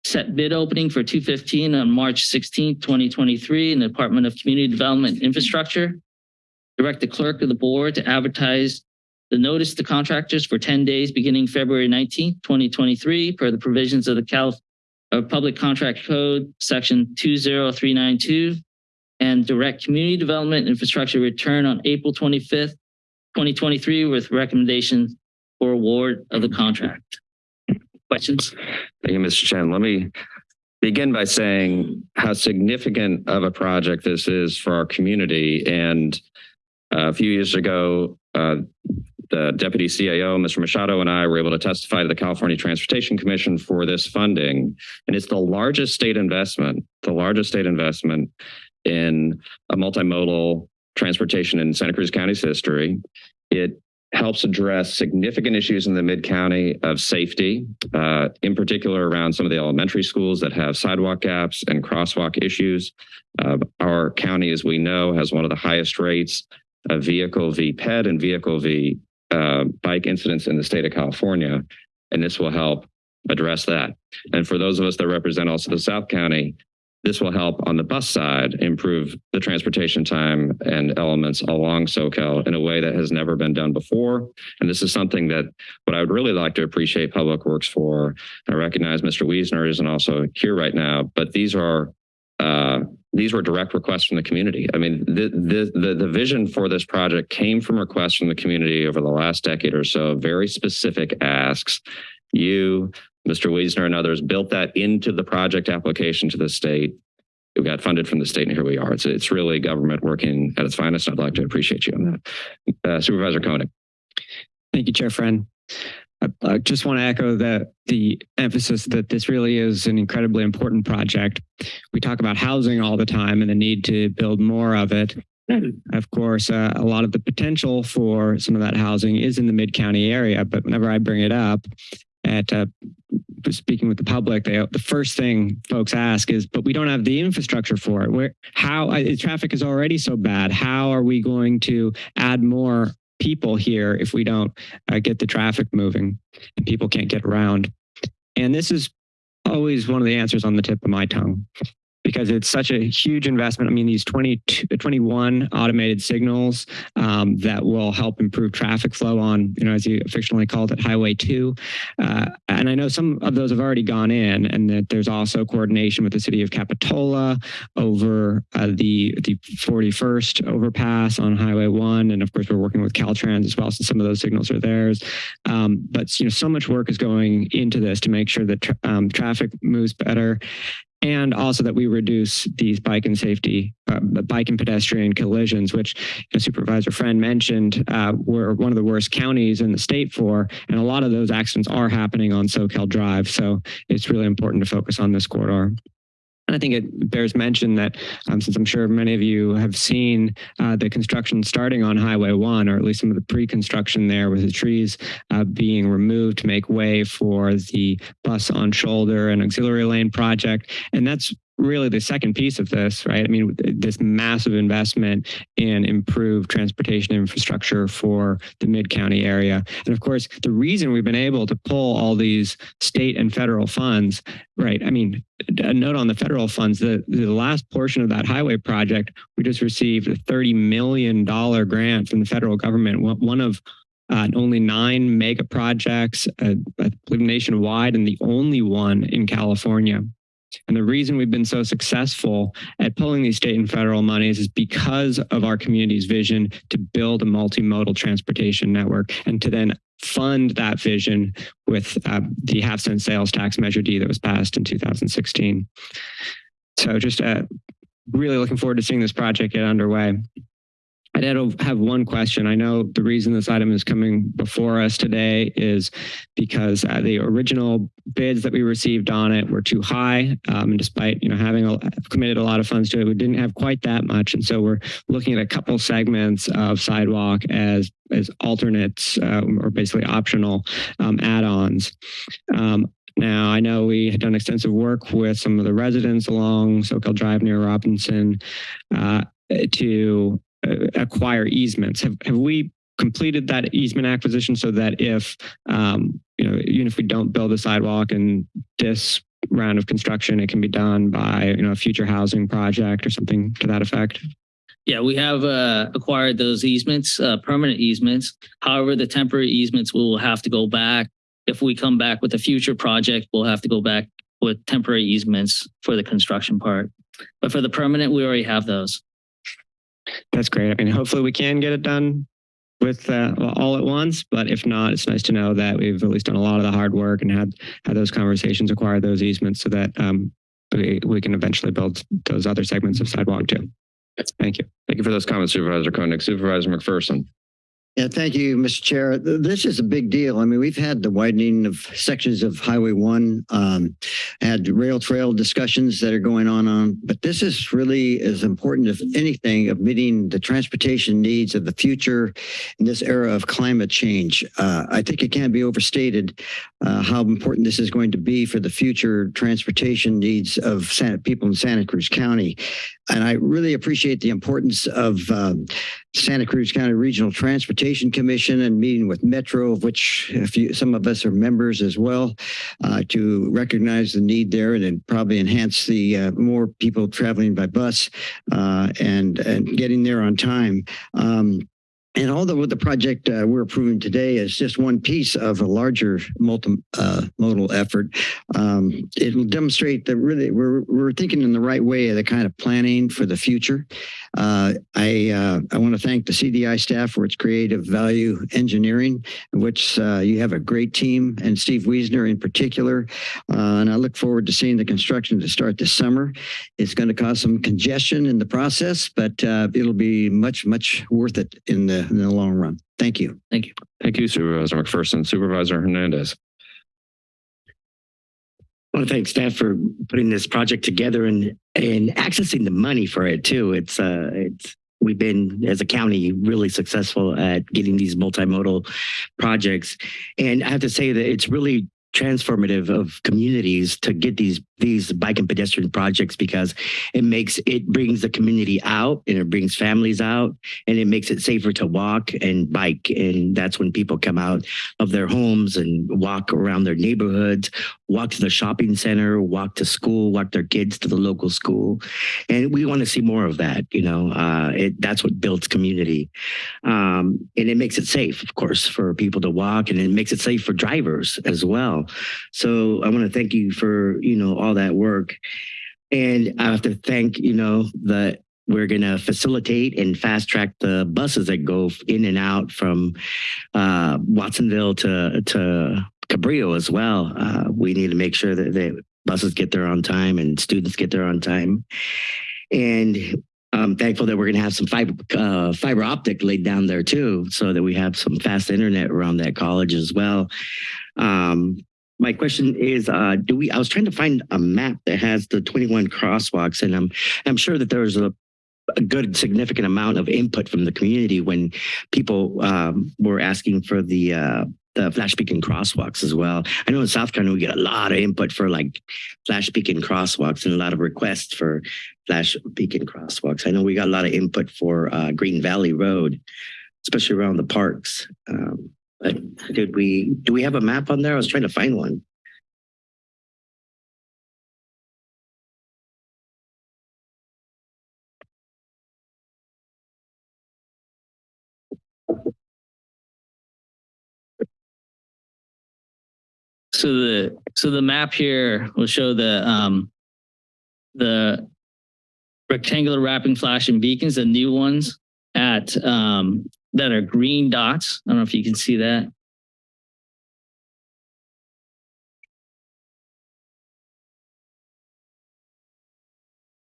Set bid opening for 215 on March 16, 2023 in the Department of Community Development Infrastructure. Direct the clerk of the board to advertise the notice to contractors for 10 days beginning February 19, 2023 per the provisions of the Cal uh, Public Contract Code, Section 20392, and direct community development infrastructure return on April 25th, 2023 with recommendation for award of the contract. Questions? Thank you, Mr. Chen. Let me begin by saying how significant of a project this is for our community. And uh, a few years ago, uh, the deputy CAO, Mr. Machado, and I were able to testify to the California Transportation Commission for this funding. And it's the largest state investment, the largest state investment in a multimodal transportation in Santa Cruz County's history. It helps address significant issues in the mid-county of safety, uh, in particular around some of the elementary schools that have sidewalk gaps and crosswalk issues. Uh, our county, as we know, has one of the highest rates vehicle v ped and vehicle v uh, bike incidents in the state of California, and this will help address that. And for those of us that represent also the South County, this will help on the bus side improve the transportation time and elements along Soquel in a way that has never been done before. And this is something that what I would really like to appreciate Public Works for. I recognize Mr. Wiesner isn't also here right now, but these are uh, these were direct requests from the community. I mean, the, the, the, the vision for this project came from requests from the community over the last decade or so, very specific asks. You, Mr. Wiesner and others built that into the project application to the state. It got funded from the state and here we are. It's, it's really government working at its finest. I'd like to appreciate you on that. Uh, Supervisor Koenig. Thank you, Chair Friend. I, I just want to echo that the emphasis that this really is an incredibly important project. We talk about housing all the time and the need to build more of it. Of course, uh, a lot of the potential for some of that housing is in the mid-county area, but whenever I bring it up at uh, speaking with the public, they, the first thing folks ask is, but we don't have the infrastructure for it. Where, how, uh, traffic is already so bad. How are we going to add more people here if we don't uh, get the traffic moving and people can't get around. And this is always one of the answers on the tip of my tongue because it's such a huge investment. I mean, these 20, 21 automated signals um, that will help improve traffic flow on, you know, as you affectionately called it, Highway 2. Uh, and I know some of those have already gone in and that there's also coordination with the city of Capitola over uh, the, the 41st overpass on Highway 1. And of course, we're working with Caltrans as well, so some of those signals are theirs. Um, but, you know, so much work is going into this to make sure that tra um, traffic moves better and also that we reduce these bike and safety, uh, bike and pedestrian collisions, which Supervisor Friend mentioned uh, were one of the worst counties in the state for, and a lot of those accidents are happening on Soquel Drive. So it's really important to focus on this corridor. And I think it bears mention that um, since I'm sure many of you have seen uh, the construction starting on Highway 1, or at least some of the pre-construction there with the trees uh, being removed to make way for the bus on shoulder and auxiliary lane project. And that's really the second piece of this, right? I mean, this massive investment in improved transportation infrastructure for the mid-county area. And of course, the reason we've been able to pull all these state and federal funds, right? I mean, a note on the federal funds, the, the last portion of that highway project, we just received a $30 million grant from the federal government, one of uh, only nine mega projects, uh, nationwide, and the only one in California. And the reason we've been so successful at pulling these state and federal monies is because of our community's vision to build a multimodal transportation network and to then fund that vision with uh, the half cent sales tax measure D that was passed in 2016. So just uh, really looking forward to seeing this project get underway. I did have one question. I know the reason this item is coming before us today is because uh, the original bids that we received on it were too high. Um, and despite, you know, having a, committed a lot of funds to it, we didn't have quite that much. And so we're looking at a couple segments of sidewalk as, as alternates um, or basically optional um, add-ons. Um, now, I know we had done extensive work with some of the residents along Soquel Drive near Robinson uh, to uh, acquire easements. Have, have we completed that easement acquisition so that if, um, you know, even if we don't build a sidewalk in this round of construction, it can be done by, you know, a future housing project or something to that effect? Yeah, we have uh, acquired those easements, uh, permanent easements. However, the temporary easements we will have to go back. If we come back with a future project, we'll have to go back with temporary easements for the construction part. But for the permanent, we already have those. That's great. I mean, hopefully we can get it done with uh, all at once, but if not, it's nice to know that we've at least done a lot of the hard work and had had those conversations, acquired those easements so that um, we, we can eventually build those other segments of sidewalk too. Thank you. Thank you for those comments, Supervisor Koenig. Supervisor McPherson. Yeah, thank you, Mr. Chair. This is a big deal. I mean, we've had the widening of sections of Highway One, um, had rail trail discussions that are going on on, but this is really as important as anything of meeting the transportation needs of the future in this era of climate change. Uh, I think it can't be overstated uh, how important this is going to be for the future transportation needs of Santa, people in Santa Cruz County. And I really appreciate the importance of um, Santa Cruz County Regional Transportation Commission and meeting with Metro, of which few, some of us are members as well, uh, to recognize the need there and then probably enhance the uh, more people traveling by bus uh, and and getting there on time. Um, and although the project uh, we're approving today is just one piece of a larger multimodal uh, effort, um, it will demonstrate that really we're, we're thinking in the right way of the kind of planning for the future. Uh, I uh, I want to thank the CDI staff for its creative value engineering, which uh, you have a great team, and Steve Wiesner in particular. Uh, and I look forward to seeing the construction to start this summer. It's going to cause some congestion in the process, but it'll be much much worth it in the in the long run. Thank you. Thank you. Thank you, Supervisor McPherson. Supervisor Hernandez. I want to thank staff for putting this project together and and accessing the money for it too. It's uh it's we've been as a county really successful at getting these multimodal projects. And I have to say that it's really transformative of communities to get these these bike and pedestrian projects because it makes it brings the community out and it brings families out and it makes it safer to walk and bike. And that's when people come out of their homes and walk around their neighborhoods walk to the shopping center walk to school walk their kids to the local school. And we want to see more of that you know uh, it, that's what builds community. Um, and it makes it safe of course for people to walk and it makes it safe for drivers as well. So i want to thank you for you know all that work. And I have to thank, you know, that we're going to facilitate and fast track the buses that go in and out from uh, Watsonville to, to Cabrillo as well. Uh, we need to make sure that the buses get there on time and students get there on time. And I'm thankful that we're going to have some fiber uh, fiber optic laid down there too, so that we have some fast internet around that college as well. Um, my question is, uh, do we, I was trying to find a map that has the 21 crosswalks and I'm, I'm sure that there's a, a good significant amount of input from the community when people um, were asking for the, uh, the flash beacon crosswalks as well. I know in South Carolina, we get a lot of input for like flash beacon crosswalks and a lot of requests for flash beacon crosswalks. I know we got a lot of input for uh, Green Valley Road, especially around the parks. Um, but did we, do we have a map on there? I was trying to find one. So the so the map here will show the um the rectangular rapid flashing beacons, the new ones at um that are green dots. I don't know if you can see that.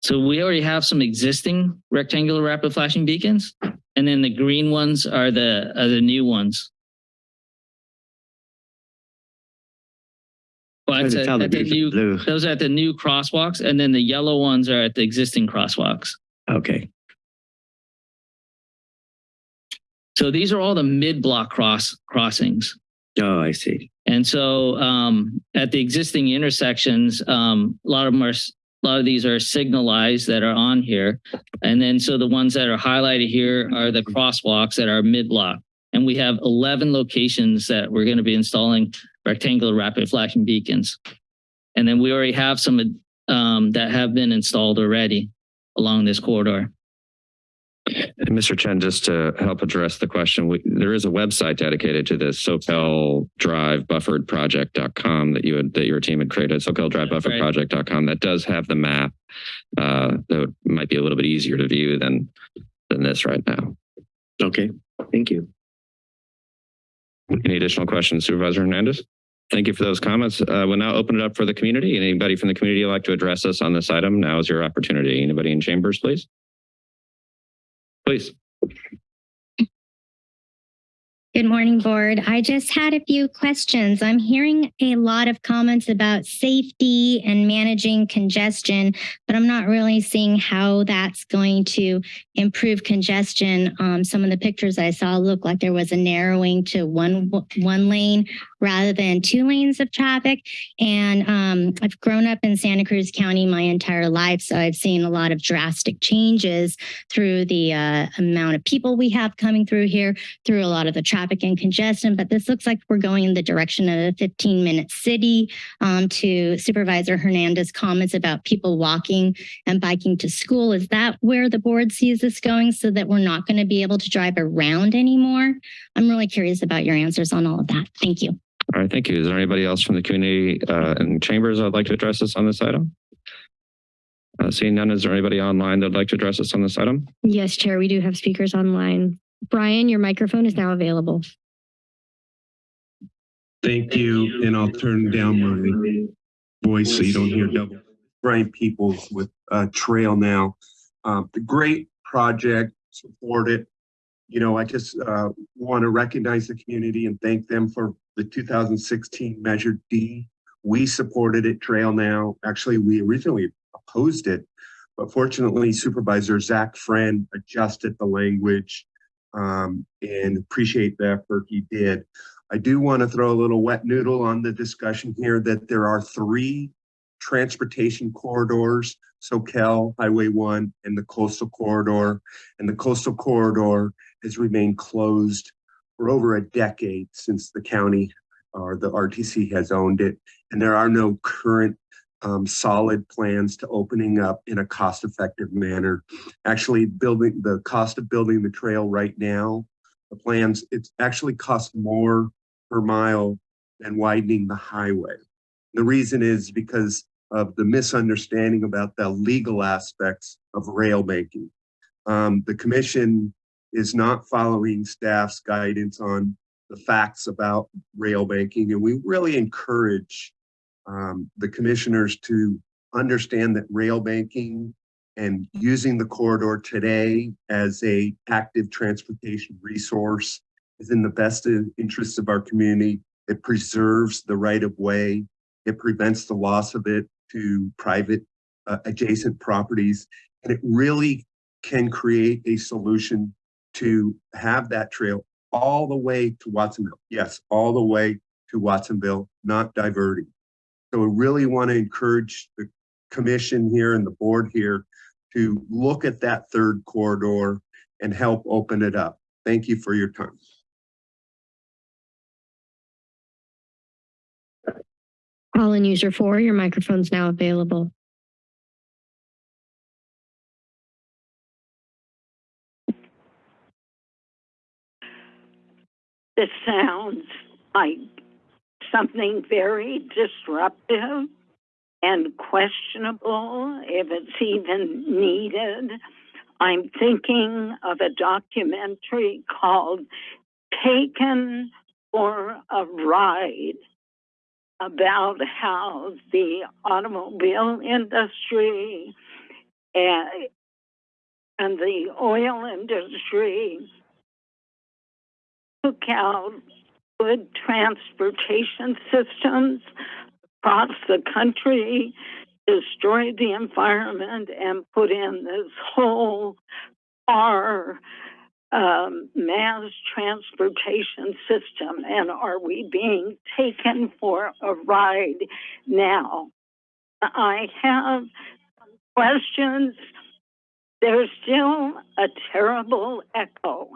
So we already have some existing rectangular rapid flashing beacons, and then the green ones are the, are the new ones. New, blue. those are at the new crosswalks, and then the yellow ones are at the existing crosswalks. Okay. So these are all the mid-block cross crossings. Oh, I see. And so um, at the existing intersections, um, a lot of them are, a lot of these are signalized that are on here. And then so the ones that are highlighted here are the crosswalks that are mid-block. And we have 11 locations that we're going to be installing rectangular rapid flashing beacons. And then we already have some um, that have been installed already along this corridor. And Mr. Chen, just to help address the question, we, there is a website dedicated to this Soquel Drive Buffered Project.com that you had, that your team had created, Soquel Drive Buffered right. Project.com that does have the map. Uh, that might be a little bit easier to view than, than this right now. Okay. Thank you. Any additional questions, Supervisor Hernandez? Thank you for those comments. Uh, we'll now open it up for the community. Anybody from the community like to address us on this item? Now is your opportunity. Anybody in chambers, please? Please. Good morning, board. I just had a few questions. I'm hearing a lot of comments about safety and managing congestion, but I'm not really seeing how that's going to improve congestion. Um, some of the pictures I saw look like there was a narrowing to one one lane rather than two lanes of traffic. And um, I've grown up in Santa Cruz County my entire life, so I've seen a lot of drastic changes through the uh, amount of people we have coming through here, through a lot of the traffic and congestion. But this looks like we're going in the direction of a 15 minute city. Um, to Supervisor Hernandez comments about people walking and biking to school. Is that where the board sees this going so that we're not going to be able to drive around anymore? I'm really curious about your answers on all of that. Thank you. All right, thank you. Is there anybody else from the community uh, in chambers that would like to address us on this item? Uh, seeing none, is there anybody online that would like to address us on this item? Yes, Chair, we do have speakers online. Brian, your microphone is now available. Thank you, and I'll turn down my voice so you don't hear double. Brian Peoples with uh, Trail Now. Um, the great project, support it. You know, I just uh, want to recognize the community and thank them for the 2016 Measure D. We supported it, Trail Now. Actually, we originally opposed it, but fortunately Supervisor Zach Friend adjusted the language um, and appreciate the effort he did. I do want to throw a little wet noodle on the discussion here that there are three transportation corridors, Soquel Highway 1 and the coastal corridor. And the coastal corridor has remained closed for over a decade since the county or the RTC has owned it. And there are no current um, solid plans to opening up in a cost-effective manner. Actually, building the cost of building the trail right now, the plans, it's actually cost more per mile than widening the highway. The reason is because of the misunderstanding about the legal aspects of rail banking. Um, the commission is not following staff's guidance on the facts about rail banking, and we really encourage um, the commissioners to understand that rail banking and using the corridor today as a active transportation resource is in the best interest of our community. It preserves the right of way. It prevents the loss of it to private uh, adjacent properties. And it really can create a solution to have that trail all the way to Watsonville. Yes, all the way to Watsonville, not diverting. So we really want to encourage the commission here and the board here to look at that third corridor and help open it up. Thank you for your time. Call in user four, your microphone's now available. This sounds like something very disruptive and questionable if it's even needed. I'm thinking of a documentary called Taken for a Ride about how the automobile industry and, and the oil industry took out good transportation systems across the country, destroyed the environment, and put in this whole car um, mass transportation system. And are we being taken for a ride now? I have questions. There's still a terrible echo.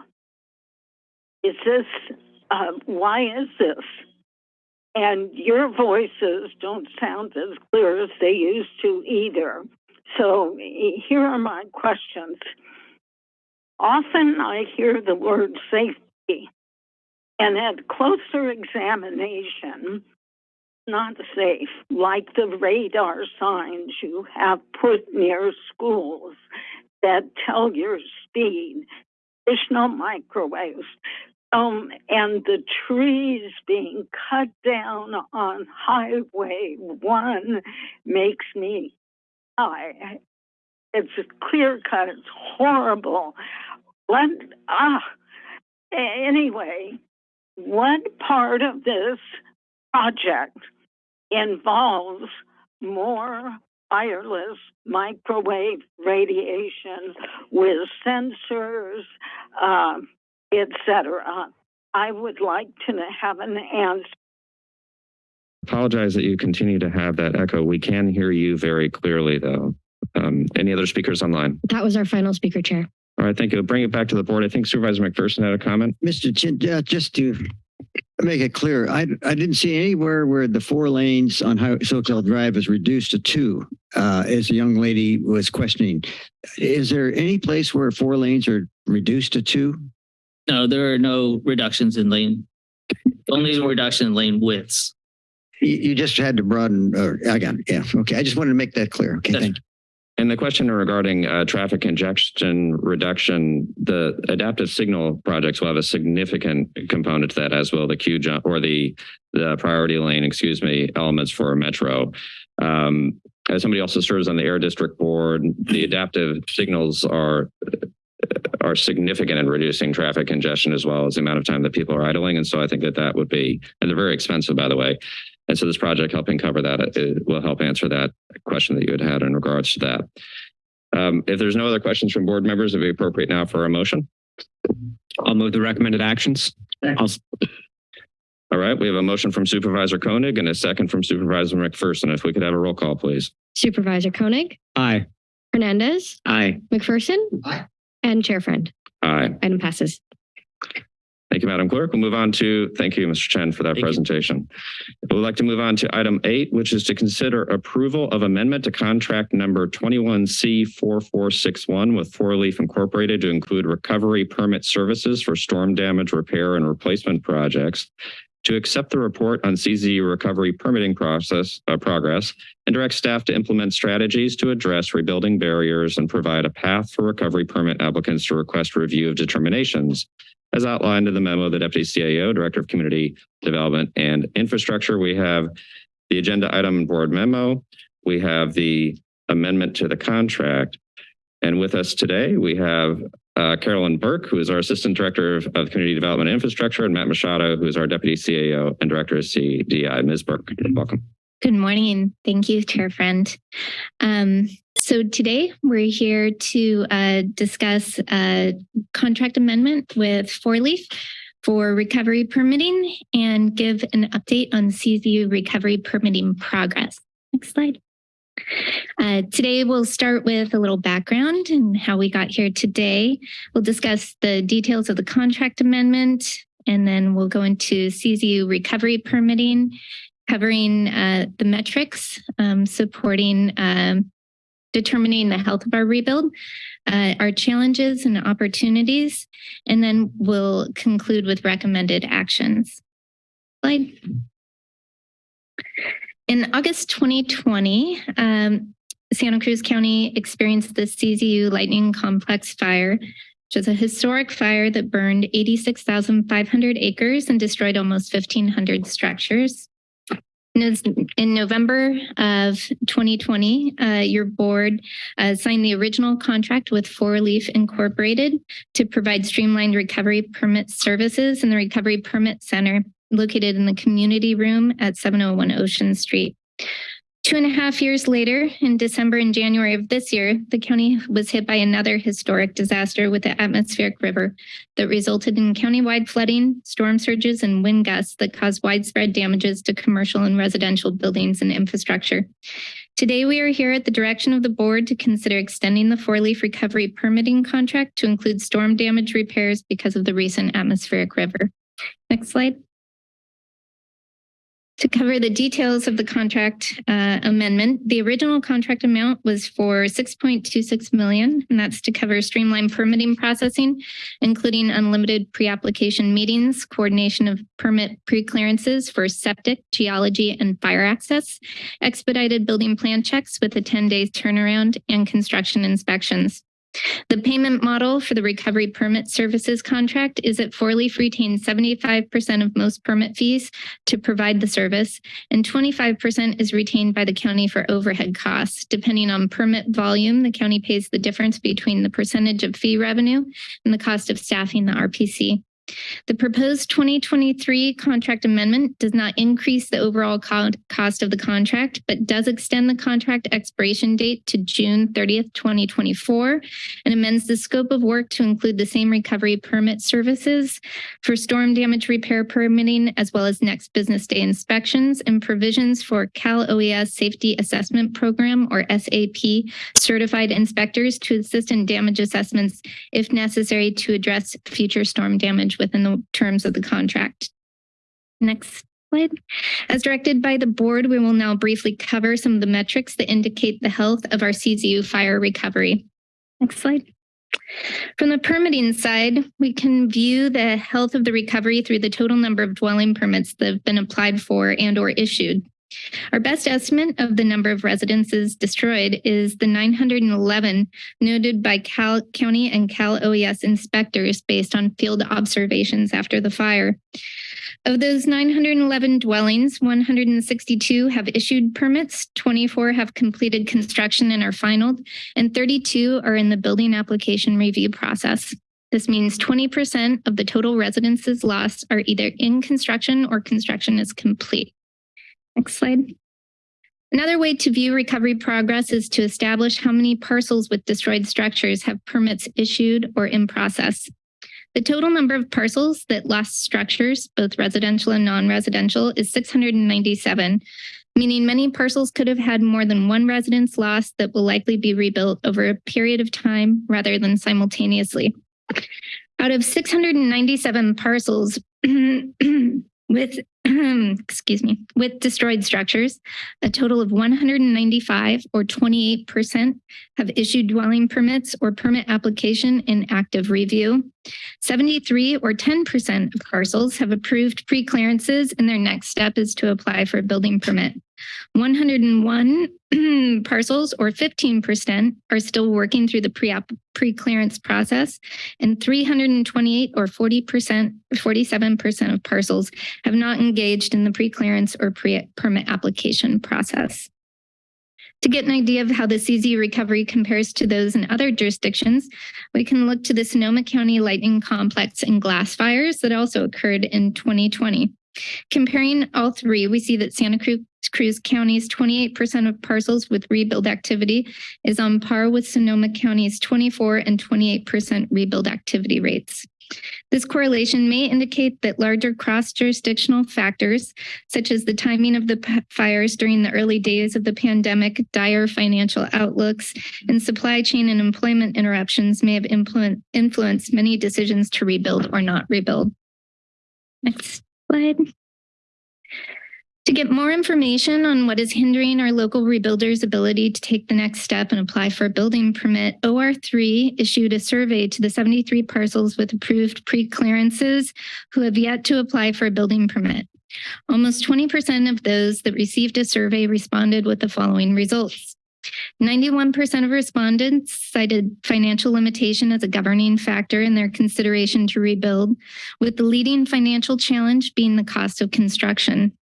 Is this, uh, why is this? And your voices don't sound as clear as they used to either. So here are my questions. Often I hear the word safety, and at closer examination, not safe, like the radar signs you have put near schools that tell your speed, additional microwaves, um, and the trees being cut down on Highway 1 makes me, I, it's clear cut, it's horrible. What, ah, anyway, what part of this project involves more wireless microwave radiation with sensors, um, etc. I would like to have an answer. Apologize that you continue to have that echo. We can hear you very clearly though. Um, any other speakers online? That was our final speaker, Chair. All right, thank you. Bring it back to the board. I think Supervisor McPherson had a comment. Mr. Chin, uh, just to make it clear, I, I didn't see anywhere where the four lanes on Soquel Drive is reduced to two, uh, as the young lady was questioning. Is there any place where four lanes are reduced to two? No, there are no reductions in lane, only reduction in lane widths. You, you just had to broaden, or I got it. Yeah. Okay. I just wanted to make that clear. Okay. Thank you. And the question regarding uh, traffic congestion reduction, the adaptive signal projects will have a significant component to that as well. The queue jump or the the priority lane, excuse me, elements for metro. Um, as somebody also serves on the air district board, the adaptive signals are are significant in reducing traffic congestion as well as the amount of time that people are idling. And so I think that that would be, and they're very expensive, by the way. And so this project helping cover that it will help answer that question that you had had in regards to that. Um, if there's no other questions from board members, it'd be appropriate now for a motion. I'll move the recommended actions. I'll, All right, we have a motion from Supervisor Koenig and a second from Supervisor McPherson. If we could have a roll call, please. Supervisor Koenig, aye. Hernandez, Aye. McPherson, Aye. and Chair Friend. Aye. Item passes. Thank you, Madam Clerk. We'll move on to, thank you, Mr. Chen, for that Thank presentation. We'd like to move on to item eight, which is to consider approval of amendment to contract number 21C4461 with Four Leaf Incorporated to include recovery permit services for storm damage repair and replacement projects to accept the report on CZU recovery permitting process uh, progress and direct staff to implement strategies to address rebuilding barriers and provide a path for recovery permit applicants to request review of determinations as outlined in the memo the Deputy CAO, Director of Community Development and Infrastructure. We have the agenda item board memo. We have the amendment to the contract. And with us today, we have uh, Carolyn Burke, who is our Assistant Director of, of Community Development and Infrastructure, and Matt Machado, who is our Deputy CAO and Director of CDI. Ms. Burke, welcome. Good morning. And thank you, Chair Friend. Um, so today we're here to uh, discuss a contract amendment with Four Leaf for recovery permitting and give an update on CZU recovery permitting progress. Next slide. Uh, today we'll start with a little background and how we got here today. We'll discuss the details of the contract amendment and then we'll go into CZU recovery permitting covering uh, the metrics, um, supporting um, determining the health of our rebuild, uh, our challenges and opportunities, and then we'll conclude with recommended actions. Slide. In August 2020, um, Santa Cruz County experienced the CZU Lightning Complex fire, which was a historic fire that burned 86,500 acres and destroyed almost 1,500 structures. In November of 2020, uh, your board uh, signed the original contract with Four Leaf Incorporated to provide streamlined recovery permit services in the Recovery Permit Center located in the community room at 701 Ocean Street. Two and a half years later, in December and January of this year, the county was hit by another historic disaster with the atmospheric river that resulted in countywide flooding, storm surges, and wind gusts that caused widespread damages to commercial and residential buildings and infrastructure. Today, we are here at the direction of the board to consider extending the four-leaf recovery permitting contract to include storm damage repairs because of the recent atmospheric river. Next slide. To cover the details of the contract uh, amendment, the original contract amount was for 6.26 million, and that's to cover streamlined permitting processing, including unlimited pre-application meetings, coordination of permit pre-clearances for septic, geology, and fire access, expedited building plan checks with a 10-day turnaround, and construction inspections. The payment model for the recovery permit services contract is that Four Leaf retains 75% of most permit fees to provide the service, and 25% is retained by the county for overhead costs. Depending on permit volume, the county pays the difference between the percentage of fee revenue and the cost of staffing the RPC. The proposed 2023 contract amendment does not increase the overall co- cost of the contract, but does extend the contract expiration date to June 30th, 2024, and amends the scope of work to include the same recovery permit services for storm damage repair permitting, as well as next business day inspections and provisions for Cal OES Safety Assessment Program, or SAP, certified inspectors to assist in damage assessments if necessary to address future storm damage within the terms of the contract. Next slide. As directed by the board, we will now briefly cover some of the metrics that indicate the health of our CZU fire recovery. Next slide. From the permitting side, we can view the health of the recovery through the total number of dwelling permits that have been applied for and or issued. Our best estimate of the number of residences destroyed is the 911 noted by Cal County and Cal OES inspectors based on field observations after the fire. Of those 911 dwellings, 162 have issued permits, 24 have completed construction and are finalized, and 32 are in the building application review process. This means 20% of the total residences lost are either in construction or construction is complete. Next slide. Another way to view recovery progress is to establish how many parcels with destroyed structures have permits issued or in process. The total number of parcels that lost structures, both residential and non-residential, is 697, meaning many parcels could have had more than one residence lost that will likely be rebuilt over a period of time rather than simultaneously. Out of 697 parcels with excuse me, with destroyed structures, a total of 195 or 28% have issued dwelling permits or permit application in active review. 73 or 10% of parcels have approved pre-clearances and their next step is to apply for a building permit. 101 parcels or 15% are still working through the pre pre-clearance process and 328 or 40%, 47% of parcels have not engaged in the pre-clearance or pre-permit application process. To get an idea of how the CZ recovery compares to those in other jurisdictions, we can look to the Sonoma County Lightning Complex and glass fires that also occurred in 2020. Comparing all three, we see that Santa Cruz, Cruz County's 28% of parcels with rebuild activity is on par with Sonoma County's 24 and 28% rebuild activity rates. This correlation may indicate that larger cross-jurisdictional factors, such as the timing of the fires during the early days of the pandemic, dire financial outlooks, and supply chain and employment interruptions may have influenced many decisions to rebuild or not rebuild. Next slide. To get more information on what is hindering our local rebuilders' ability to take the next step and apply for a building permit, OR3 issued a survey to the 73 parcels with approved pre-clearances who have yet to apply for a building permit. Almost 20% of those that received a survey responded with the following results. 91% of respondents cited financial limitation as a governing factor in their consideration to rebuild, with the leading financial challenge being the cost of construction.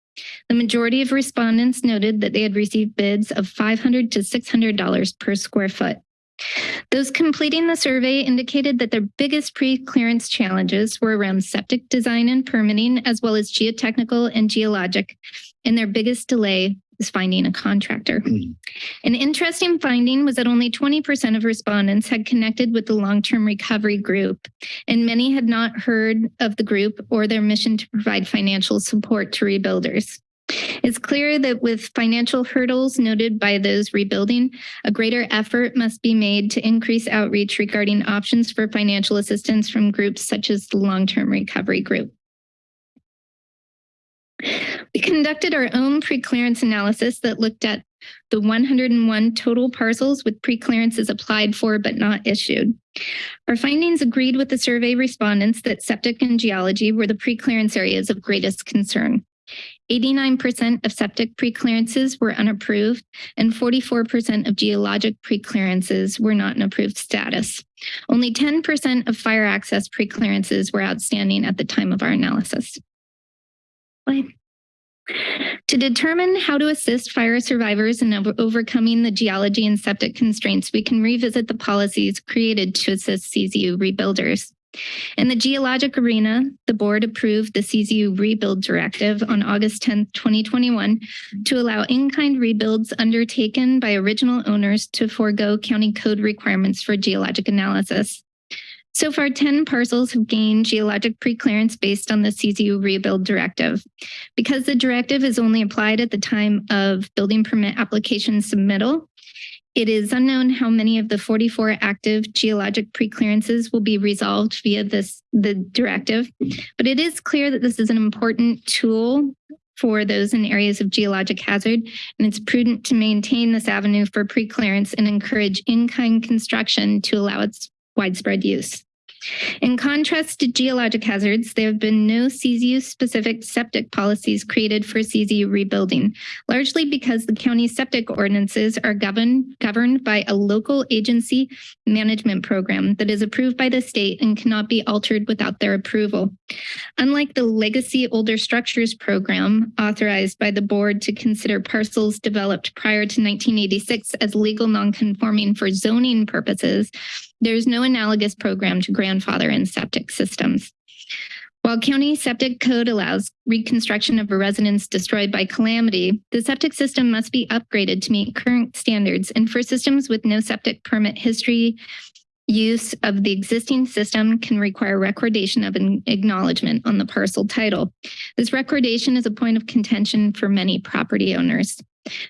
The majority of respondents noted that they had received bids of $500 to $600 per square foot. Those completing the survey indicated that their biggest pre-clearance challenges were around septic design and permitting, as well as geotechnical and geologic, and their biggest delay is finding a contractor. Hmm. An interesting finding was that only 20% of respondents had connected with the long-term recovery group, and many had not heard of the group or their mission to provide financial support to rebuilders. It's clear that with financial hurdles noted by those rebuilding, a greater effort must be made to increase outreach regarding options for financial assistance from groups such as the Long-Term Recovery Group. We conducted our own pre-clearance analysis that looked at the 101 total parcels with pre-clearances applied for but not issued. Our findings agreed with the survey respondents that septic and geology were the pre-clearance areas of greatest concern. 89% of septic pre-clearances were unapproved and 44% of geologic pre-clearances were not in approved status. Only 10% of fire access pre-clearances were outstanding at the time of our analysis. To determine how to assist fire survivors in over overcoming the geology and septic constraints, we can revisit the policies created to assist CZU rebuilders. In the geologic arena, the board approved the CZU rebuild directive on August 10, 2021 to allow in-kind rebuilds undertaken by original owners to forego county code requirements for geologic analysis. So far, 10 parcels have gained geologic preclearance based on the CZU rebuild directive. Because the directive is only applied at the time of building permit application submittal, it is unknown how many of the 44 active geologic preclearances will be resolved via this the directive, but it is clear that this is an important tool for those in areas of geologic hazard, and it's prudent to maintain this avenue for preclearance and encourage in-kind construction to allow its widespread use. In contrast to geologic hazards, there have been no CZU-specific septic policies created for CZU rebuilding, largely because the county septic ordinances are governed, governed by a local agency management program that is approved by the state and cannot be altered without their approval. Unlike the legacy older structures program authorized by the board to consider parcels developed prior to 1986 as legal nonconforming for zoning purposes, there's no analogous program to grandfather in septic systems. While county septic code allows reconstruction of a residence destroyed by calamity, the septic system must be upgraded to meet current standards. And for systems with no septic permit history, use of the existing system can require recordation of an acknowledgement on the parcel title. This recordation is a point of contention for many property owners.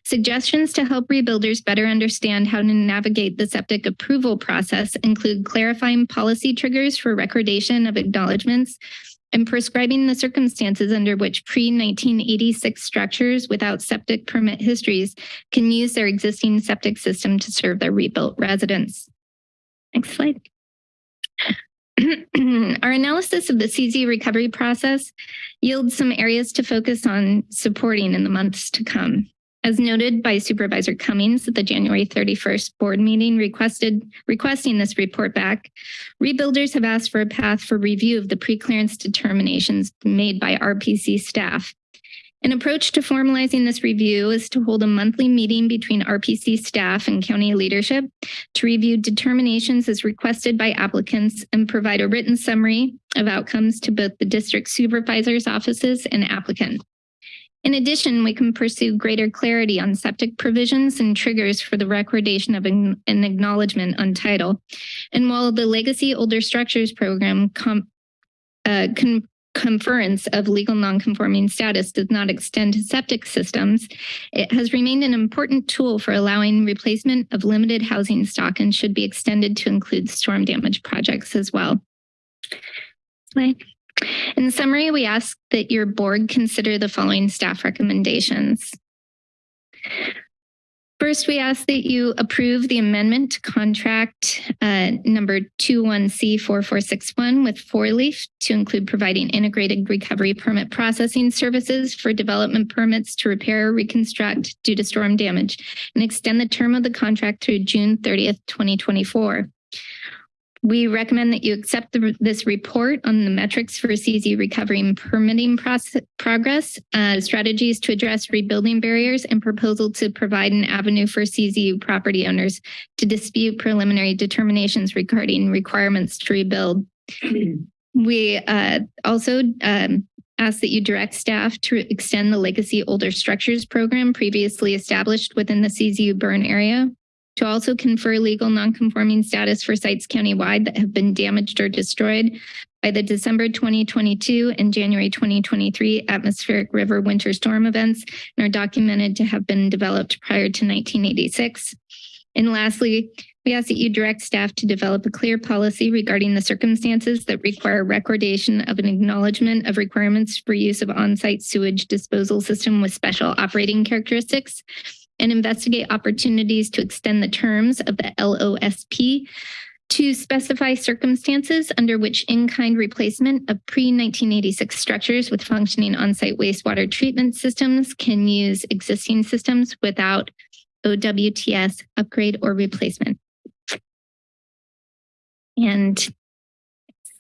Suggestions to help rebuilders better understand how to navigate the septic approval process include clarifying policy triggers for recordation of acknowledgements and prescribing the circumstances under which pre-1986 structures without septic permit histories can use their existing septic system to serve their rebuilt residents. Next slide. Our analysis of the CZ recovery process yields some areas to focus on supporting in the months to come. As noted by Supervisor Cummings at the January 31st board meeting requested requesting this report back, rebuilders have asked for a path for review of the pre-clearance determinations made by RPC staff. An approach to formalizing this review is to hold a monthly meeting between RPC staff and county leadership to review determinations as requested by applicants and provide a written summary of outcomes to both the district supervisor's offices and applicant. In addition, we can pursue greater clarity on septic provisions and triggers for the recordation of an, acknowledgement on title. And while the Legacy Older Structures Program com, uh, con, conference of legal nonconforming status does not extend to septic systems, it has remained an important tool for allowing replacement of limited housing stock and should be extended to include storm damage projects as well. In summary, we ask that your board consider the following staff recommendations. First, we ask that you approve the amendment to contract uh, number 21C4461 with Four Leaf to include providing integrated recovery permit processing services for development permits to repair or reconstruct due to storm damage and extend the term of the contract through June 30th, 2024. We recommend that you accept the, this report on the metrics for CZU recovery and permitting process, progress, uh, strategies to address rebuilding barriers, and proposal to provide an avenue for CZU property owners to dispute preliminary determinations regarding requirements to rebuild. We uh, also um, ask that you direct staff to extend the Legacy Older Structures Program previously established within the CZU burn area to also confer legal nonconforming status for sites countywide that have been damaged or destroyed by the December 2022 and January 2023 atmospheric river winter storm events and are documented to have been developed prior to 1986. And lastly, we ask that you direct staff to develop a clear policy regarding the circumstances that require recordation of an acknowledgement of requirements for use of on-site sewage disposal system with special operating characteristics and investigate opportunities to extend the terms of the LOSP to specify circumstances under in-kind in-kind replacement of pre-1986 structures with functioning on-site wastewater treatment systems can use existing systems without OWTS upgrade or replacement. And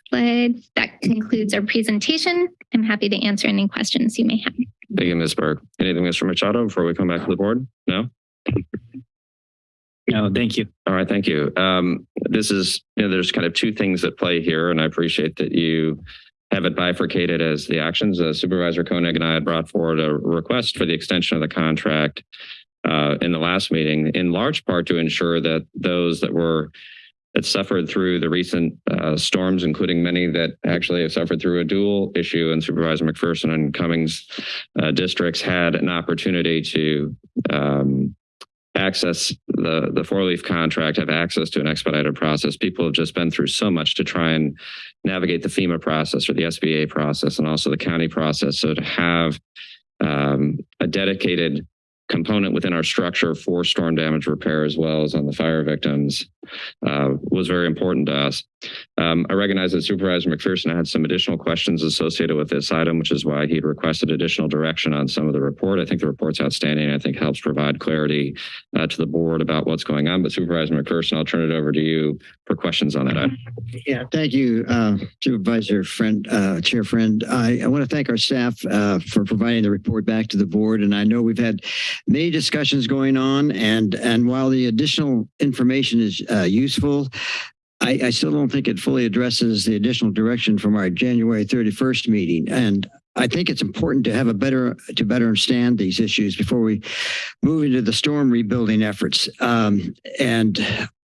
slide, that concludes our presentation. I'm happy to answer any questions you may have. Thank you, Ms. Berg. Anything, Mr. Machado, before we come back to the board? No? No, thank you. All right, thank you. Um, this is, you know, there's kind of two things at play here, and I appreciate that you have it bifurcated as the actions. Uh, Supervisor Koenig and I had brought forward a request for the extension of the contract uh, in the last meeting, in large part to ensure that those that were that suffered through the recent uh, storms, including many that actually have suffered through a dual issue in Supervisor McPherson and Cummings uh, districts had an opportunity to um, access the, the four leaf contract, have access to an expedited process. People have just been through so much to try and navigate the FEMA process or the SBA process and also the county process. So to have um, a dedicated component within our structure for storm damage repair as well as on the fire victims uh, was very important to us. Um, I recognize that Supervisor McPherson had some additional questions associated with this item, which is why he requested additional direction on some of the report. I think the report's outstanding. I think helps provide clarity uh, to the board about what's going on. But Supervisor McPherson, I'll turn it over to you for questions on that item. Yeah, thank you, uh, Supervisor Friend, uh, Chair Friend. I, I want to thank our staff uh, for providing the report back to the board. And I know we've had many discussions going on, and and while the additional information is uh, useful, I, I still don't think it fully addresses the additional direction from our January 31st meeting. And I think it's important to have a better to better understand these issues before we move into the storm rebuilding efforts. Um, and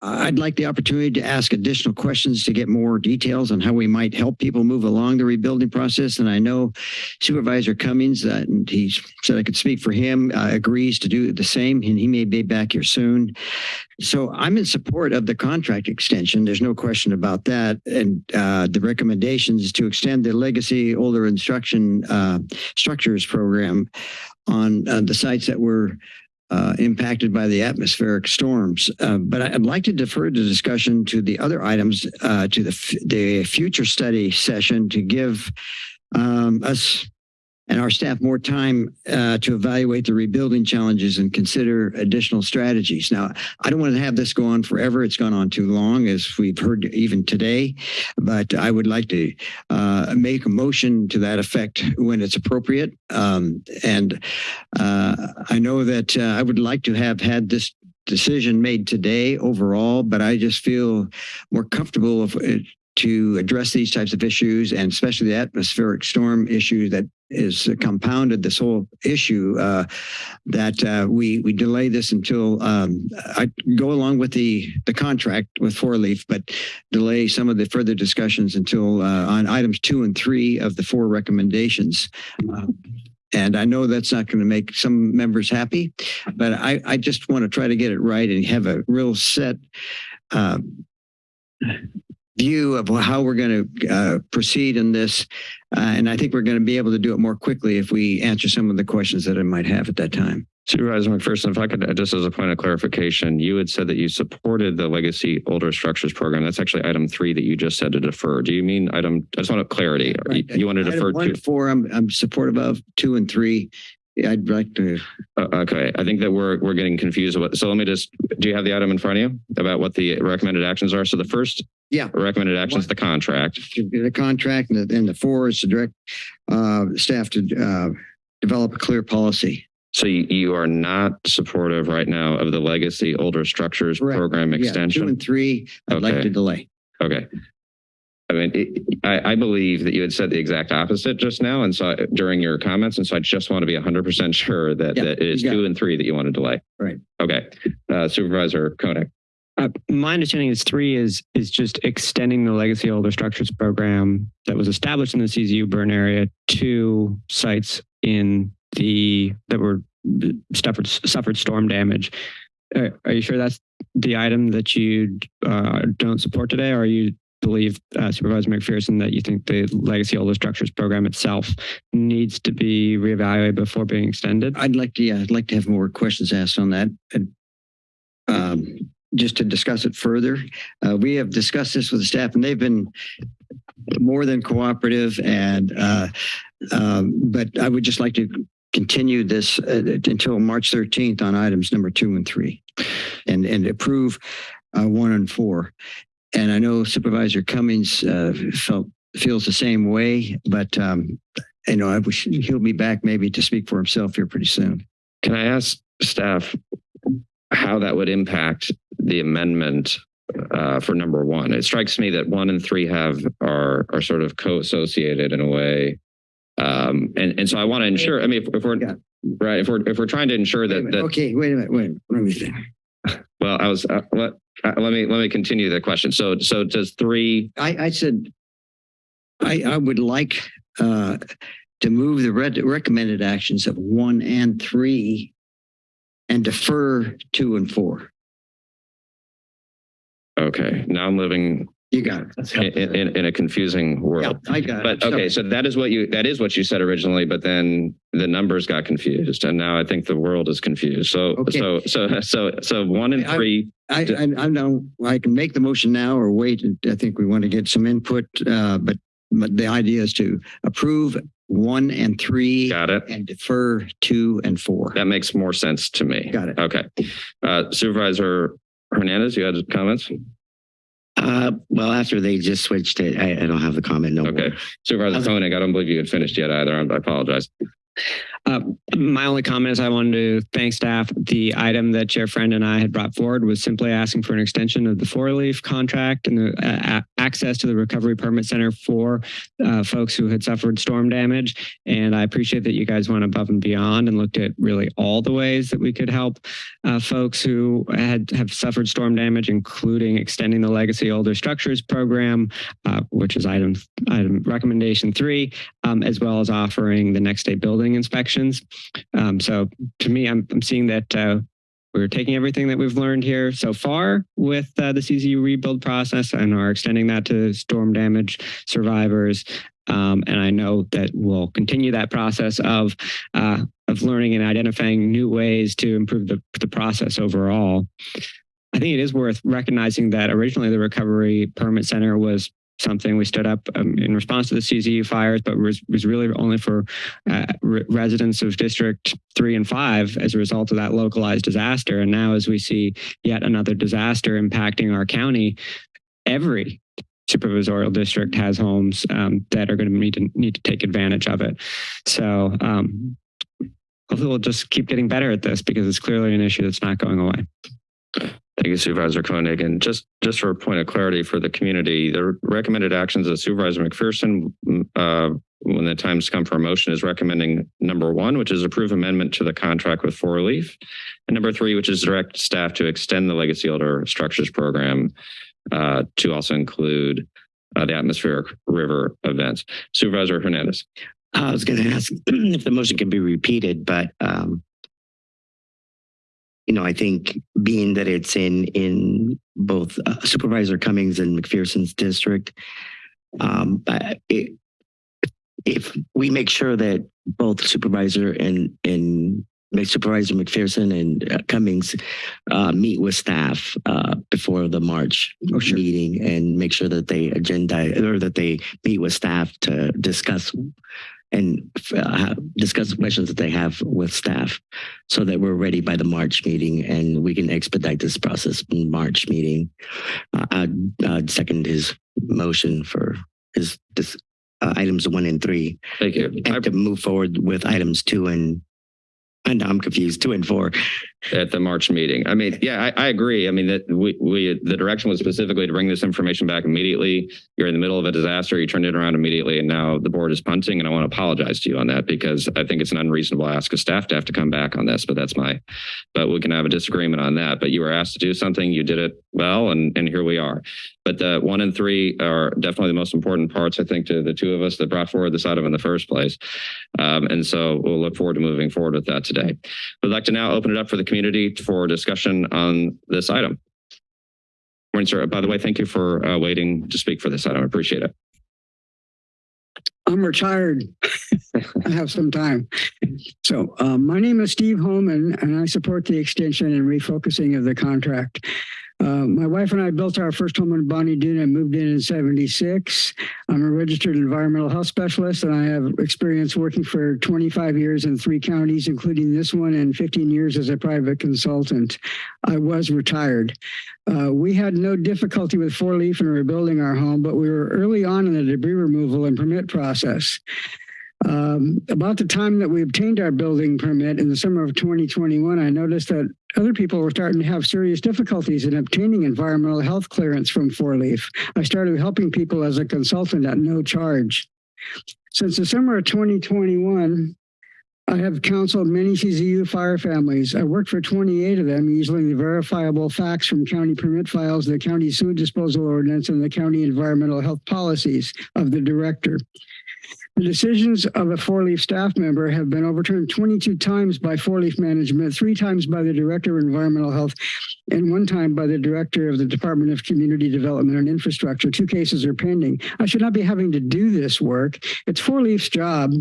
I'd like the opportunity to ask additional questions to get more details on how we might help people move along the rebuilding process. And I know Supervisor Cummings, uh, and he said I could speak for him, uh, agrees to do the same, and he may be back here soon. So I'm in support of the contract extension. There's no question about that. And uh, the recommendations to extend the legacy older instruction uh, structures program on uh, the sites that were uh, impacted by the atmospheric storms. Uh, but I'd like to defer the discussion to the other items uh, to the, the future study session to give um, us and our staff more time uh, to evaluate the rebuilding challenges and consider additional strategies. Now, I don't want to have this go on forever. It's gone on too long, as we've heard even today, but I would like to uh, make a motion to that effect when it's appropriate. Um, and uh, I know that uh, I would like to have had this decision made today overall, but I just feel more comfortable if to address these types of issues and especially the atmospheric storm issue that is compounded this whole issue uh, that uh, we we delay this until um, I go along with the the contract with Four Leaf, but delay some of the further discussions until uh, on items two and three of the four recommendations. Uh, and I know that's not going to make some members happy, but I, I just want to try to get it right and have a real set uh, view of how we're going to uh, proceed in this. Uh, and I think we're going to be able to do it more quickly if we answer some of the questions that I might have at that time. Supervisor McPherson, if I could, uh, just as a point of clarification, you had said that you supported the legacy older structures program. That's actually item three that you just said to defer. Do you mean item, I just want clarity. Right. You, you want to Item defer one to? four, I'm, I'm supportive of. Two and three, I'd like to. Uh, okay, I think that we're we're getting confused. About, so let me just. Do you have the item in front of you about what the recommended actions are? So the first Yeah. Recommended actions, the contract. The contract and the, and the four is to direct uh, staff to uh, develop a clear policy. So you, you are not supportive right now of the legacy older structures Correct. program Yeah, Two and three, I'd like to delay. Okay. I mean, it, I, I believe that you had said the exact opposite just now, and so during your comments, and so I just want to be hundred percent sure that, Yeah, that it is two and three that you want to delay. Right. Okay, uh, Supervisor Koenig. Uh, my understanding is three is is just extending the legacy older structures program that was established in the CZU burn area to sites in the that were suffered suffered storm damage. Uh, are you sure that's the item that you uh, don't support today, or you believe uh, Supervisor McPherson that you think the legacy older structures program itself needs to be reevaluated before being extended? I'd like to, yeah, I'd like to have more questions asked on that. Um, just to discuss it further. Uh, we have discussed this with the staff and they've been more than cooperative and, uh, um, but I would just like to continue this uh, until March 13th on items number two and three and, and approve uh, one and four. And I know Supervisor Cummings uh, felt, feels the same way, but um, you know, I wish he'll be back maybe to speak for himself here pretty soon. Can I ask staff how that would impact the amendment uh, for number one? It strikes me that one and three have are are sort of co-associated in a way. Um, and, and so I want to ensure, I mean, if, if we're right, if we're if we're trying to ensure that, that Okay, wait a minute, wait, let me think. well, I was uh, let uh, let me let me continue the question. So so does three I, I said, I, I would like uh, to move the red recommended actions of one and three and defer two and four. okay, now I'm living You got it. in, in, in a confusing world. Yeah, I got it. But okay, so that is what you that is what you said originally, but then the numbers got confused, and now I think the world is confused. So Okay. so so so so one and I- three. I, I, I know I can make the motion now or wait. I think we want to get some input, uh, but, but the idea is to approve one and three Got it. and defer two and four. That makes more sense to me. Got it. Okay, uh, Supervisor Hernandez, you had comments. Uh, well, after they just switched it, I, I don't have the comment no Okay, more. Supervisor Koenig, I don't believe you had finished yet either. I apologize. Uh, my only comment is I wanted to thank staff. The item that Chair Friend and I had brought forward was simply asking for an extension of the four leaf contract and the uh, access to the recovery permit center for uh, folks who had suffered storm damage. And I appreciate that you guys went above and beyond and looked at really all the ways that we could help uh, folks who had have suffered storm damage, including extending the legacy older structures program, uh, which is item item recommendation three, um, as well as offering the next day building inspections. Um, so to me, I'm, I'm seeing that uh, we're taking everything that we've learned here so far with uh, the CZU rebuild process and are extending that to storm damage survivors. Um, and I know that we'll continue that process of uh, of learning and identifying new ways to improve the, the process overall. I think it is worth recognizing that originally the Recovery Permit Center was something we stood up um, in response to the CZU fires, but was, was really only for uh, re- residents of District 3 and 5 as a result of that localized disaster. And now as we see yet another disaster impacting our county, every supervisorial district has homes um, that are going to need to need to take advantage of it. So um, hopefully we'll just keep getting better at this because it's clearly an issue that's not going away. Thank you, Supervisor Koenig. And just, just for a point of clarity for the community, the recommended actions of Supervisor McPherson, mm, uh, when the time's come for a motion is recommending number one, which is approve amendment to the contract with Four Leaf. And number three, which is direct staff to extend the legacy older structures program uh, to also include uh, the atmospheric river events. Supervisor Hernandez. I was going to ask if the motion can be repeated, but um, you know, I think being that it's in in both uh, Supervisor Cummings and McPherson's district, um, it, if we make sure that both Supervisor and and Supervisor McPherson and uh, Cummings uh, meet with staff uh, before the March meeting and make sure that they agenda or that they meet with staff to discuss and uh, discuss questions that they have with staff so that we're ready by the March meeting and we can expedite this process in March meeting. Uh, I'd, I'd second his motion for his this uh, items one and three. Thank you. And to move forward with items two and and I'm confused, two and four. At the March meeting. I mean, yeah, I, I agree. I mean, that we, we, the direction was specifically to bring this information back immediately. You're in the middle of a disaster, you turned it around immediately, and now the board is punting, and I want to apologize to you on that because I think it's an unreasonable ask of staff to have to come back on this, but that's my, but we can have a disagreement on that. But you were asked to do something, you did it well, and, and here we are. But the one and three are definitely the most important parts, I think, to the two of us that brought forward this item in the first place. Um, and so we'll look forward to moving forward with that today. We'd like to now open it up for the community for discussion on this item. Morning, sir. By the way, thank you for uh, waiting to speak for this item. I appreciate it. I'm retired. I have some time. So uh, my name is Steve Holman, and I support the extension and refocusing of the contract. Uh, my wife and I built our first home in Bonny Doon and moved in in 76. I'm a registered environmental health specialist, and I have experience working for 25 years in three counties, including this one, and 15 years as a private consultant. I was retired. Uh, we had no difficulty with four leaf and rebuilding our home, but we were early on in the debris removal and permit process. Um, about the time that we obtained our building permit in the summer of 2021, I noticed that other people were starting to have serious difficulties in obtaining environmental health clearance from Four Leaf. I started helping people as a consultant at no charge. Since the summer of 2021, I have counseled many CZU fire families. I worked for 28 of them using the verifiable facts from county permit files, the county sewage disposal ordinance, and the county environmental health policies of the director. The decisions of a four-leaf staff member have been overturned 22 times by four-leaf management, three times by the director of environmental health, and one time by the director of the Department of Community Development and Infrastructure. Two cases are pending. I should not be having to do this work. It's Four Leaf's job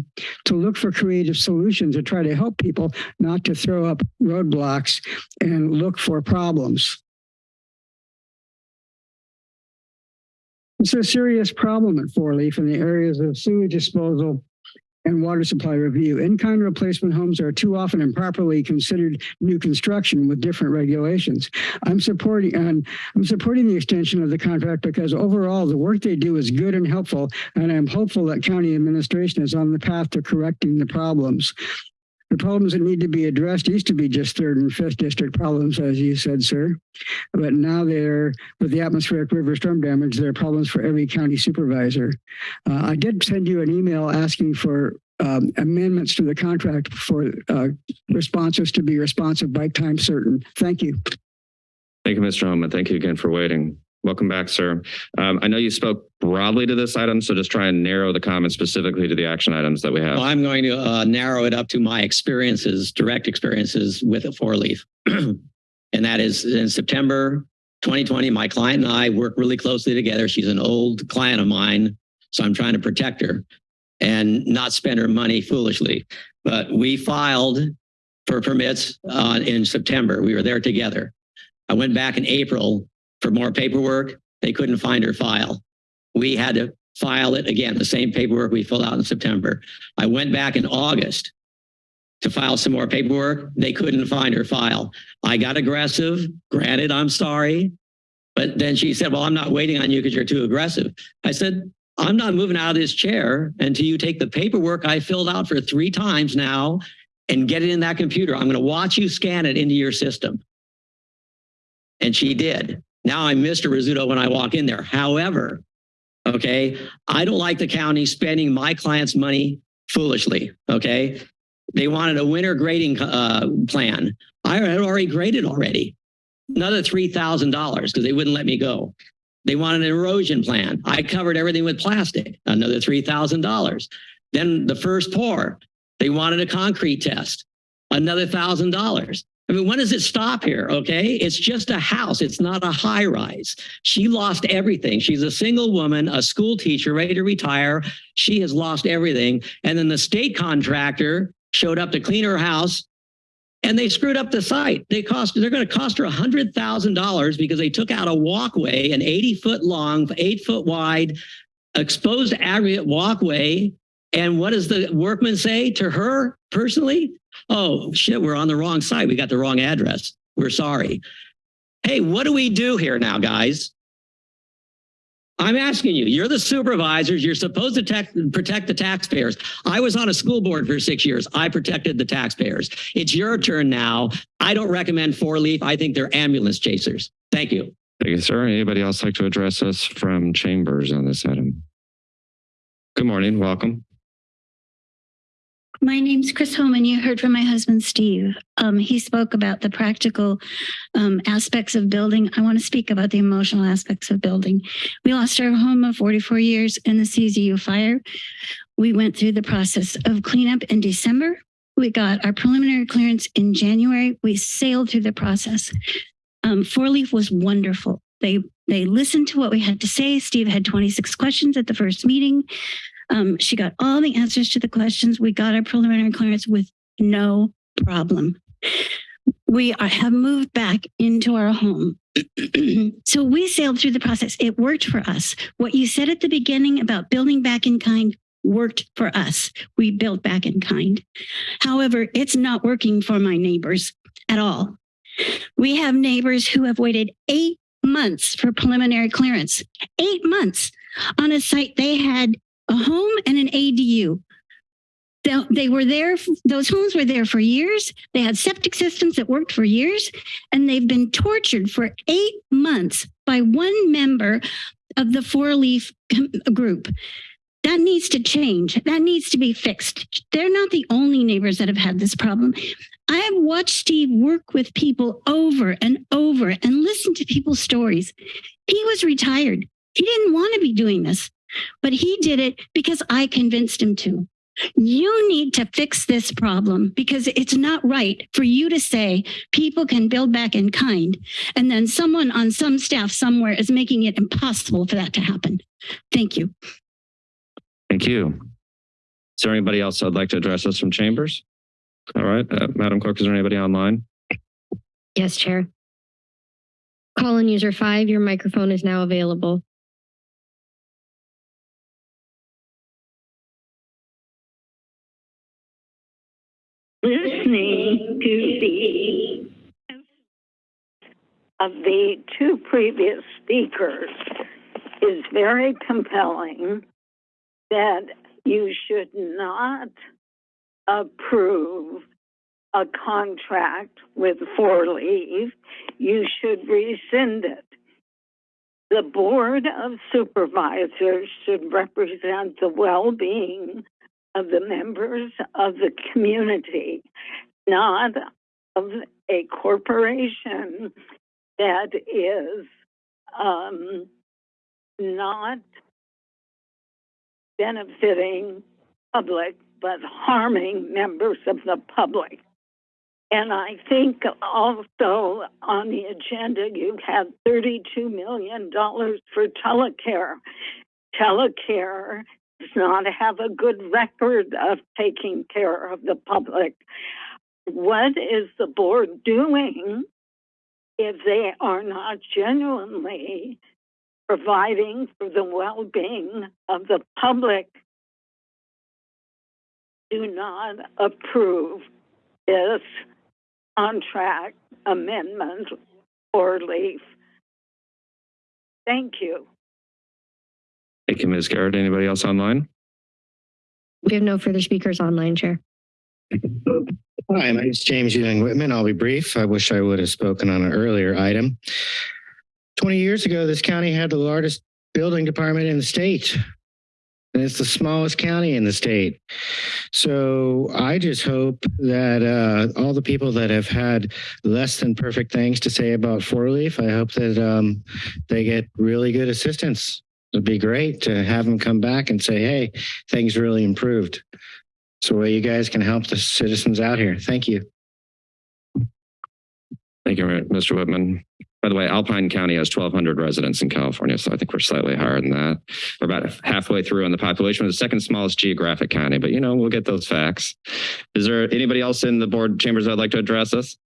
to look for creative solutions to try to help people, not to throw up roadblocks and look for problems. It's a serious problem at Four Leaf in the areas of sewage disposal and water supply review. In-kind replacement homes are too often improperly considered new construction with different regulations. I'm supporting and I'm supporting the extension of the contract because overall the work they do is good and helpful, and I'm hopeful that county administration is on the path to correcting the problems. The problems that need to be addressed used to be just third and fifth district problems, as you said, sir. But now they're, with the atmospheric river storm damage, there are problems for every county supervisor. Uh, I did send you an email asking for um, amendments to the contract for uh, responses to be responsive by time certain. Thank you. Thank you, Mr. Holman. Thank you again for waiting. Welcome back, sir. Um, I know you spoke broadly to this item, so just try and narrow the comments specifically to the action items that we have. Well, I'm going to uh, narrow it up to my experiences, direct experiences with a four leaf. and that is in September 2020, my client and I work really closely together. She's an old client of mine, so I'm trying to protect her and not spend her money foolishly. But we filed for permits uh, in September. We were there together. I went back in April for more paperwork. They couldn't find her file. We had to file it again, the same paperwork we filled out in September. I went back in August to file some more paperwork. They couldn't find her file. I got aggressive. Granted, I'm sorry. But then she said, well, I'm not waiting on you because you're too aggressive. I said, I'm not moving out of this chair until you take the paperwork I filled out for three times now and get it in that computer. I'm going to watch you scan it into your system. And she did. Now I'm Mr. Rizzuto when I walk in there. However, okay, I don't like the county spending my client's money foolishly, okay? They wanted a winter grading uh, plan. I had already graded already. Another $3,000 because they wouldn't let me go. They wanted an erosion plan. I covered everything with plastic, another $3,000. Then the first pour, they wanted a concrete test, another $1,000. I mean, when does it stop here? Okay. It's just a house. It's not a high rise. She lost everything. She's a single woman, a school teacher ready to retire. She has lost everything. And then the state contractor showed up to clean her house and they screwed up the site. They cost, they're going to cost her $100,000 because they took out a walkway, an 80 foot long, eight foot wide, exposed aggregate walkway And what does the workman say to her personally? Oh, shit, we're on the wrong site. We got the wrong address. We're sorry. Hey, what do we do here now, guys? I'm asking you, you're the supervisors. You're supposed to tech, protect the taxpayers. I was on a school board for six years. I protected the taxpayers. It's your turn now. I don't recommend four leaf. I think they're ambulance chasers. Thank you. Thank you, sir. Anybody else like to address us from chambers on this item? Good morning. Welcome. My name's Chris Holman. You heard from my husband, Steve. Um, he spoke about the practical um, aspects of building. I want to speak about the emotional aspects of building. We lost our home of 44 years in the CZU fire. We went through the process of cleanup in December. We got our preliminary clearance in January. We sailed through the process. Um, Four Leaf was wonderful. They they listened to what we had to say. Steve had 26 questions at the first meeting. Um, she got all the answers to the questions. We got our preliminary clearance with no problem. We are, have moved back into our home. so we sailed through the process. It worked for us. What you said at the beginning about building back in kind worked for us. We built back in kind. However, it's not working for my neighbors at all. We have neighbors who have waited eight months for preliminary clearance, eight months on a site they had a home and an ADU. They, they were there, those homes were there for years. They had septic systems that worked for years, and they've been tortured for eight months by one member of the four leaf group. That needs to change. That needs to be fixed. They're not the only neighbors that have had this problem. I have watched Steve work with people over and over and listen to people's stories. He was retired. He didn't want to be doing this but he did it because I convinced him to. You need to fix this problem because it's not right for you to say people can build back in kind. And then someone on some staff somewhere is making it impossible for that to happen. Thank you. Thank you. Is there anybody else I'd like to address us from chambers? All right, uh, Madam Clerk, is there anybody online? Yes, Chair. Call in user five, your microphone is now available. Listening to the of the two previous speakers is very compelling that you should not approve a contract with Four Leaf. You should rescind it. The Board of Supervisors should represent the well-being of the members of the community, not of a corporation that is um, not benefiting public but harming members of the public. And I think also on the agenda, you have $32 million for telecare. Telecare does not have a good record of taking care of the public. What is the board doing if they are not genuinely providing for the well being of the public? Do not approve this contract amendment or leave. Thank you. Thank you, Ms. Garrett. Anybody else online? We have no further speakers online, Chair. Hi, my name is James Ewing Whitman. I'll be brief. I wish I would have spoken on an earlier item. 20 years ago, this county had the largest building department in the state. And it's the smallest county in the state. So I just hope that uh, all the people that have had less than perfect things to say about Four Leaf, I hope that um, they get really good assistance It'd be great to have them come back and say, hey, things really improved. So way you guys can help the citizens out here. Thank you. Thank you, Mr. Whitman. By the way, Alpine County has 1,200 residents in California, so I think we're slightly higher than that. We're about halfway through in the population. We're the second smallest geographic county, but you know, we'll get those facts. Is there anybody else in the board chambers that'd like to address us?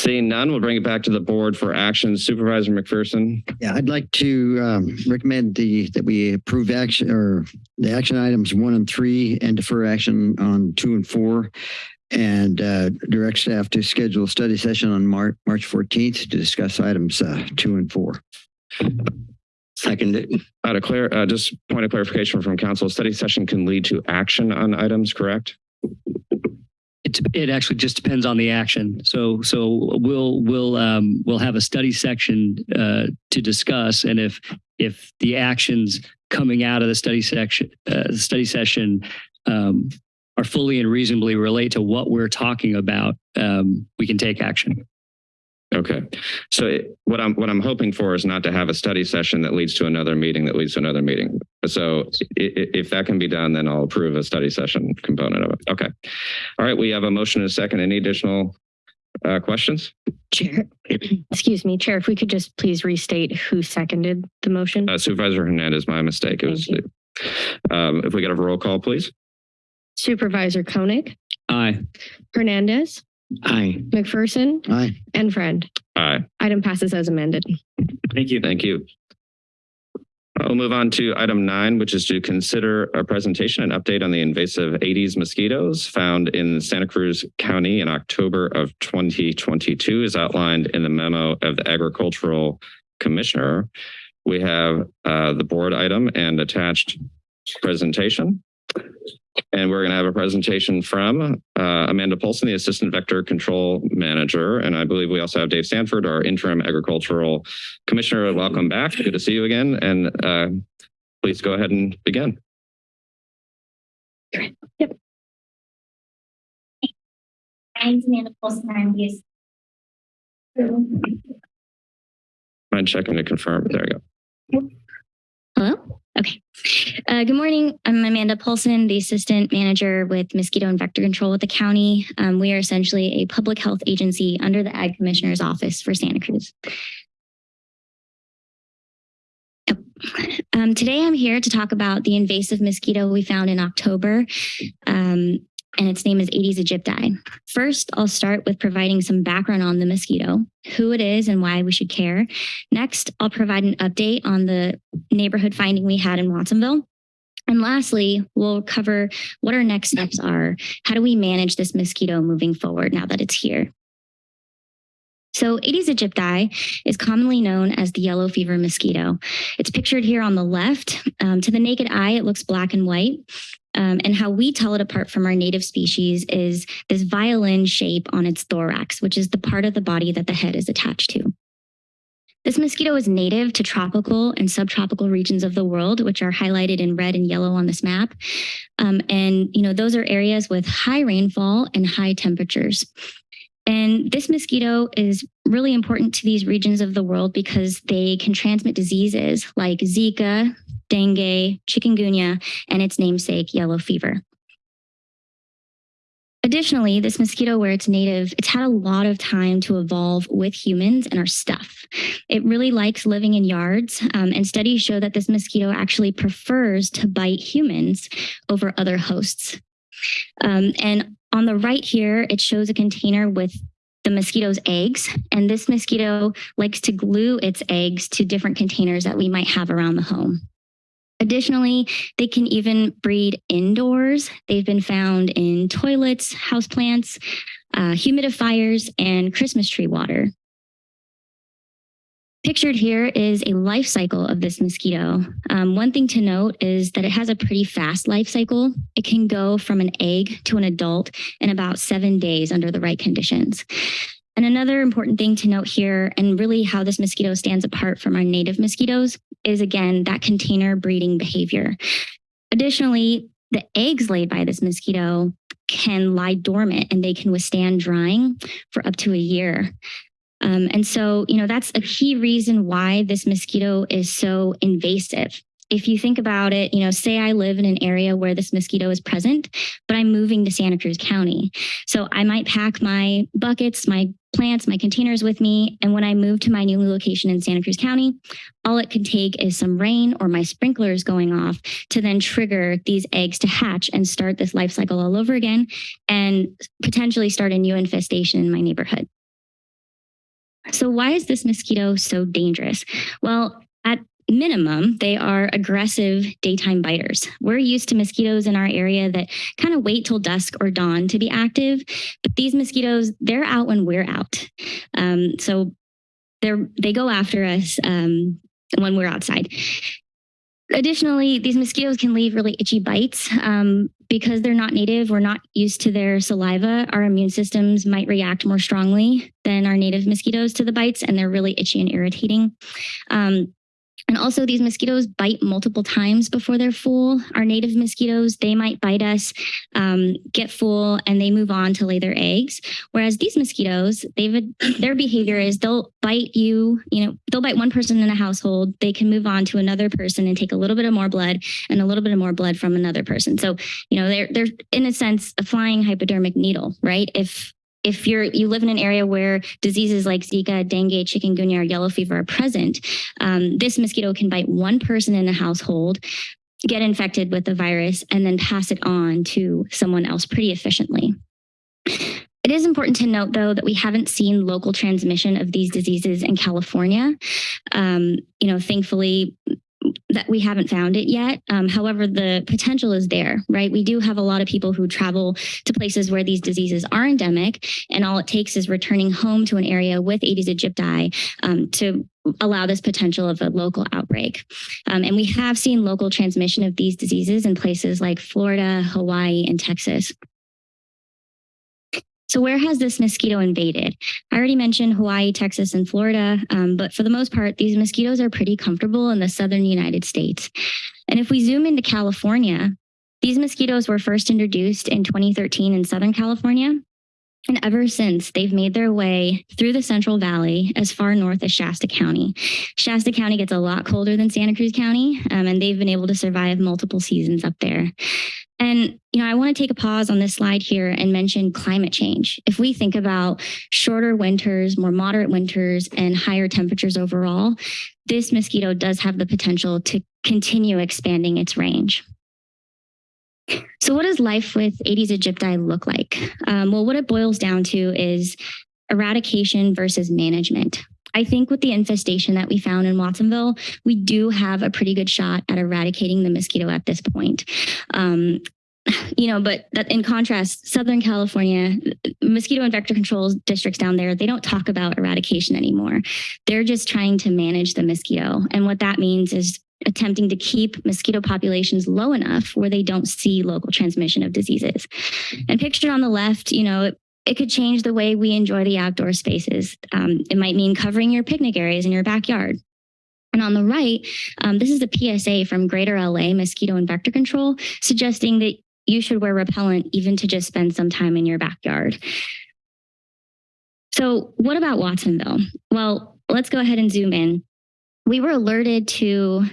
Seeing none, we'll bring it back to the board for action. Supervisor McPherson. Yeah, I'd like to um, recommend the, that we approve action or the action items one and three and defer action on two and four. And uh, direct staff to schedule a study session on March, March 14th to discuss items uh, two and four. Second. Uh, to clear, uh, just point of clarification from council, study session can lead to action on items, correct? It, it actually just depends on the action. So, so we'll, we'll, um, we'll have a study section, uh, to discuss. And if, if the actions coming out of the study section, uh, study session, um, are fully and reasonably relate to what we're talking about, um, we can take action. Okay. So it- what I'm, what I'm hoping for is not to have a study session that leads to another meeting that leads to another meeting. So i- i- if that can be done, then I'll approve a study session component of it. Okay. All right. We have a motion and a second. Any additional uh, questions? Chair, excuse me, Chair, if we could just please restate who seconded the motion? Uh, Supervisor Hernandez, my mistake. It was, um, if we get a roll call, please. Supervisor Koenig, Aye. Hernandez, Aye. McPherson, Aye. and Friend. Aye. Item passes as amended. Thank you. Thank you. We'll move on to item nine, which is to consider a presentation and update on the invasive Aedes mosquitoes found in Santa Cruz County in October of 2022 as outlined in the memo of the agricultural commissioner. We have uh, the board item and attached presentation. And we're going to have a presentation from uh, Amanda Polson, the Assistant Vector Control Manager. And I believe we also have Dave Sanford, our Interim Agricultural Commissioner. Welcome back. Good to see you again. And uh, please go ahead and begin. Amanda Polson. I'm the Mind checking to confirm. There you go. Hello? Okay. Uh, good morning. I'm Amanda Polson, the assistant manager with mosquito and vector control at the county. Um, we are essentially a public health agency under the Ag Commissioner's Office for Santa Cruz. Um, today I'm here to talk about the invasive mosquito we found in October. Um, and its name is Aedes aegypti. First, I'll start with providing some background on the mosquito, who it is and why we should care. Next, I'll provide an update on the neighborhood finding we had in Watsonville. And lastly, we'll cover what our next steps are. How do we manage this mosquito moving forward now that it's here? So Aedes aegypti is commonly known as the yellow fever mosquito. It's pictured here on the left. Um, to the naked eye, it looks black and white. Um, and how we tell it apart from our native species is this violin shape on its thorax, which is the part of the body that the head is attached to. This mosquito is native to tropical and subtropical regions of the world, which are highlighted in red and yellow on this map. Um, and, you know, those are areas with high rainfall and high temperatures. And this mosquito is really important to these regions of the world because they can transmit diseases like Zika, dengue, chikungunya, and its namesake, yellow fever. Additionally, this mosquito, where it's native, it's had a lot of time to evolve with humans and our stuff. It really likes living in yards, um, and studies show that this mosquito actually prefers to bite humans over other hosts. Um, and on the right here, it shows a container with the mosquito's eggs, and this mosquito likes to glue its eggs to different containers that we might have around the home. Additionally, they can even breed indoors. They've been found in toilets, houseplants, uh, humidifiers, and Christmas tree water. Pictured here is a life cycle of this mosquito. Um, one thing to note is that it has a pretty fast life cycle. It can go from an egg to an adult in about seven days under the right conditions. And another important thing to note here, and really how this mosquito stands apart from our native mosquitoes, is again that container breeding behavior. Additionally, the eggs laid by this mosquito can lie dormant and they can withstand drying for up to a year. Um, and so, you know, that's a key reason why this mosquito is so invasive. If you think about it, you know, say I live in an area where this mosquito is present, but I'm moving to Santa Cruz County. So I might pack my buckets, my plants, my containers with me. And when I move to my new location in Santa Cruz County, all it could take is some rain or my sprinklers going off to then trigger these eggs to hatch and start this life cycle all over again and potentially start a new infestation in my neighborhood. So why is this mosquito so dangerous? Well, at minimum, they are aggressive daytime biters. We're used to mosquitoes in our area that kind of wait till dusk or dawn to be active, but these mosquitoes, they're out when we're out. Um, so they're they go after us um, when we're outside. Additionally, these mosquitoes can leave really itchy bites. Um, because they're not native, we're not used to their saliva, our immune systems might react more strongly than our native mosquitoes to the bites, and they're really itchy and irritating. Um, and also these mosquitoes bite multiple times before they're full. Our native mosquitoes, they might bite us, um, get full, and they move on to lay their eggs. Whereas these mosquitoes, they've their behavior is they'll bite you, you know, they'll bite one person in a household. They can move on to another person and take a little bit of more blood and a little bit of more blood from another person. So, you know, they're they're in a sense a flying hypodermic needle, right? If if you're you live in an area where diseases like Zika, dengue, chikungunya, or yellow fever are present, um, this mosquito can bite one person in a household, get infected with the virus, and then pass it on to someone else pretty efficiently. It is important to note, though, that we haven't seen local transmission of these diseases in California. Um, you know, thankfully, that we haven't found it yet. Um, however, the potential is there, right? We do have a lot of people who travel to places where these diseases are endemic, and all it takes is returning home to an area with Aedes aegypti um, to allow this potential of a local outbreak. Um, and we have seen local transmission of these diseases in places like Florida, Hawaii, and Texas. So where has this mosquito invaded? I already mentioned Hawaii, Texas, and Florida, um, but for the most part, these mosquitoes are pretty comfortable in the southern United States. And if we zoom into California, these mosquitoes were first introduced in 2013 in Southern California. And ever since, they've made their way through the Central Valley as far north as Shasta County. Shasta County gets a lot colder than Santa Cruz County, um, and they've been able to survive multiple seasons up there. And, you know, I want to take a pause on this slide here and mention climate change. If we think about shorter winters, more moderate winters, and higher temperatures overall, this mosquito does have the potential to continue expanding its range. So what does life with Aedes aegypti look like? Um, well, what it boils down to is eradication versus management. I think with the infestation that we found in Watsonville, we do have a pretty good shot at eradicating the mosquito at this point. Um, you know, but that in contrast, Southern California, mosquito and vector control districts down there, they don't talk about eradication anymore. They're just trying to manage the mosquito. And what that means is attempting to keep mosquito populations low enough where they don't see local transmission of diseases. And pictured on the left, you know, it, it could change the way we enjoy the outdoor spaces. Um, it might mean covering your picnic areas in your backyard. And on the right, um, this is a PSA from Greater LA Mosquito and Vector Control suggesting that you should wear repellent even to just spend some time in your backyard. So what about Watsonville? Well, let's go ahead and zoom in. We were alerted to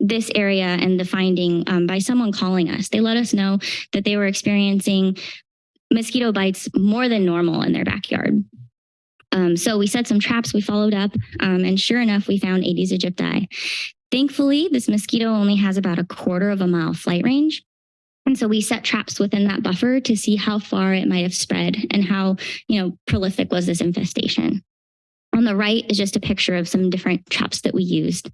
this area and the finding um, by someone calling us. They let us know that they were experiencing mosquito bites more than normal in their backyard. Um, so we set some traps, we followed up, um, and sure enough, we found Aedes aegypti. Thankfully, this mosquito only has about a quarter of a mile flight range. And so we set traps within that buffer to see how far it might have spread and how, you know, prolific was this infestation. On the right is just a picture of some different traps that we used.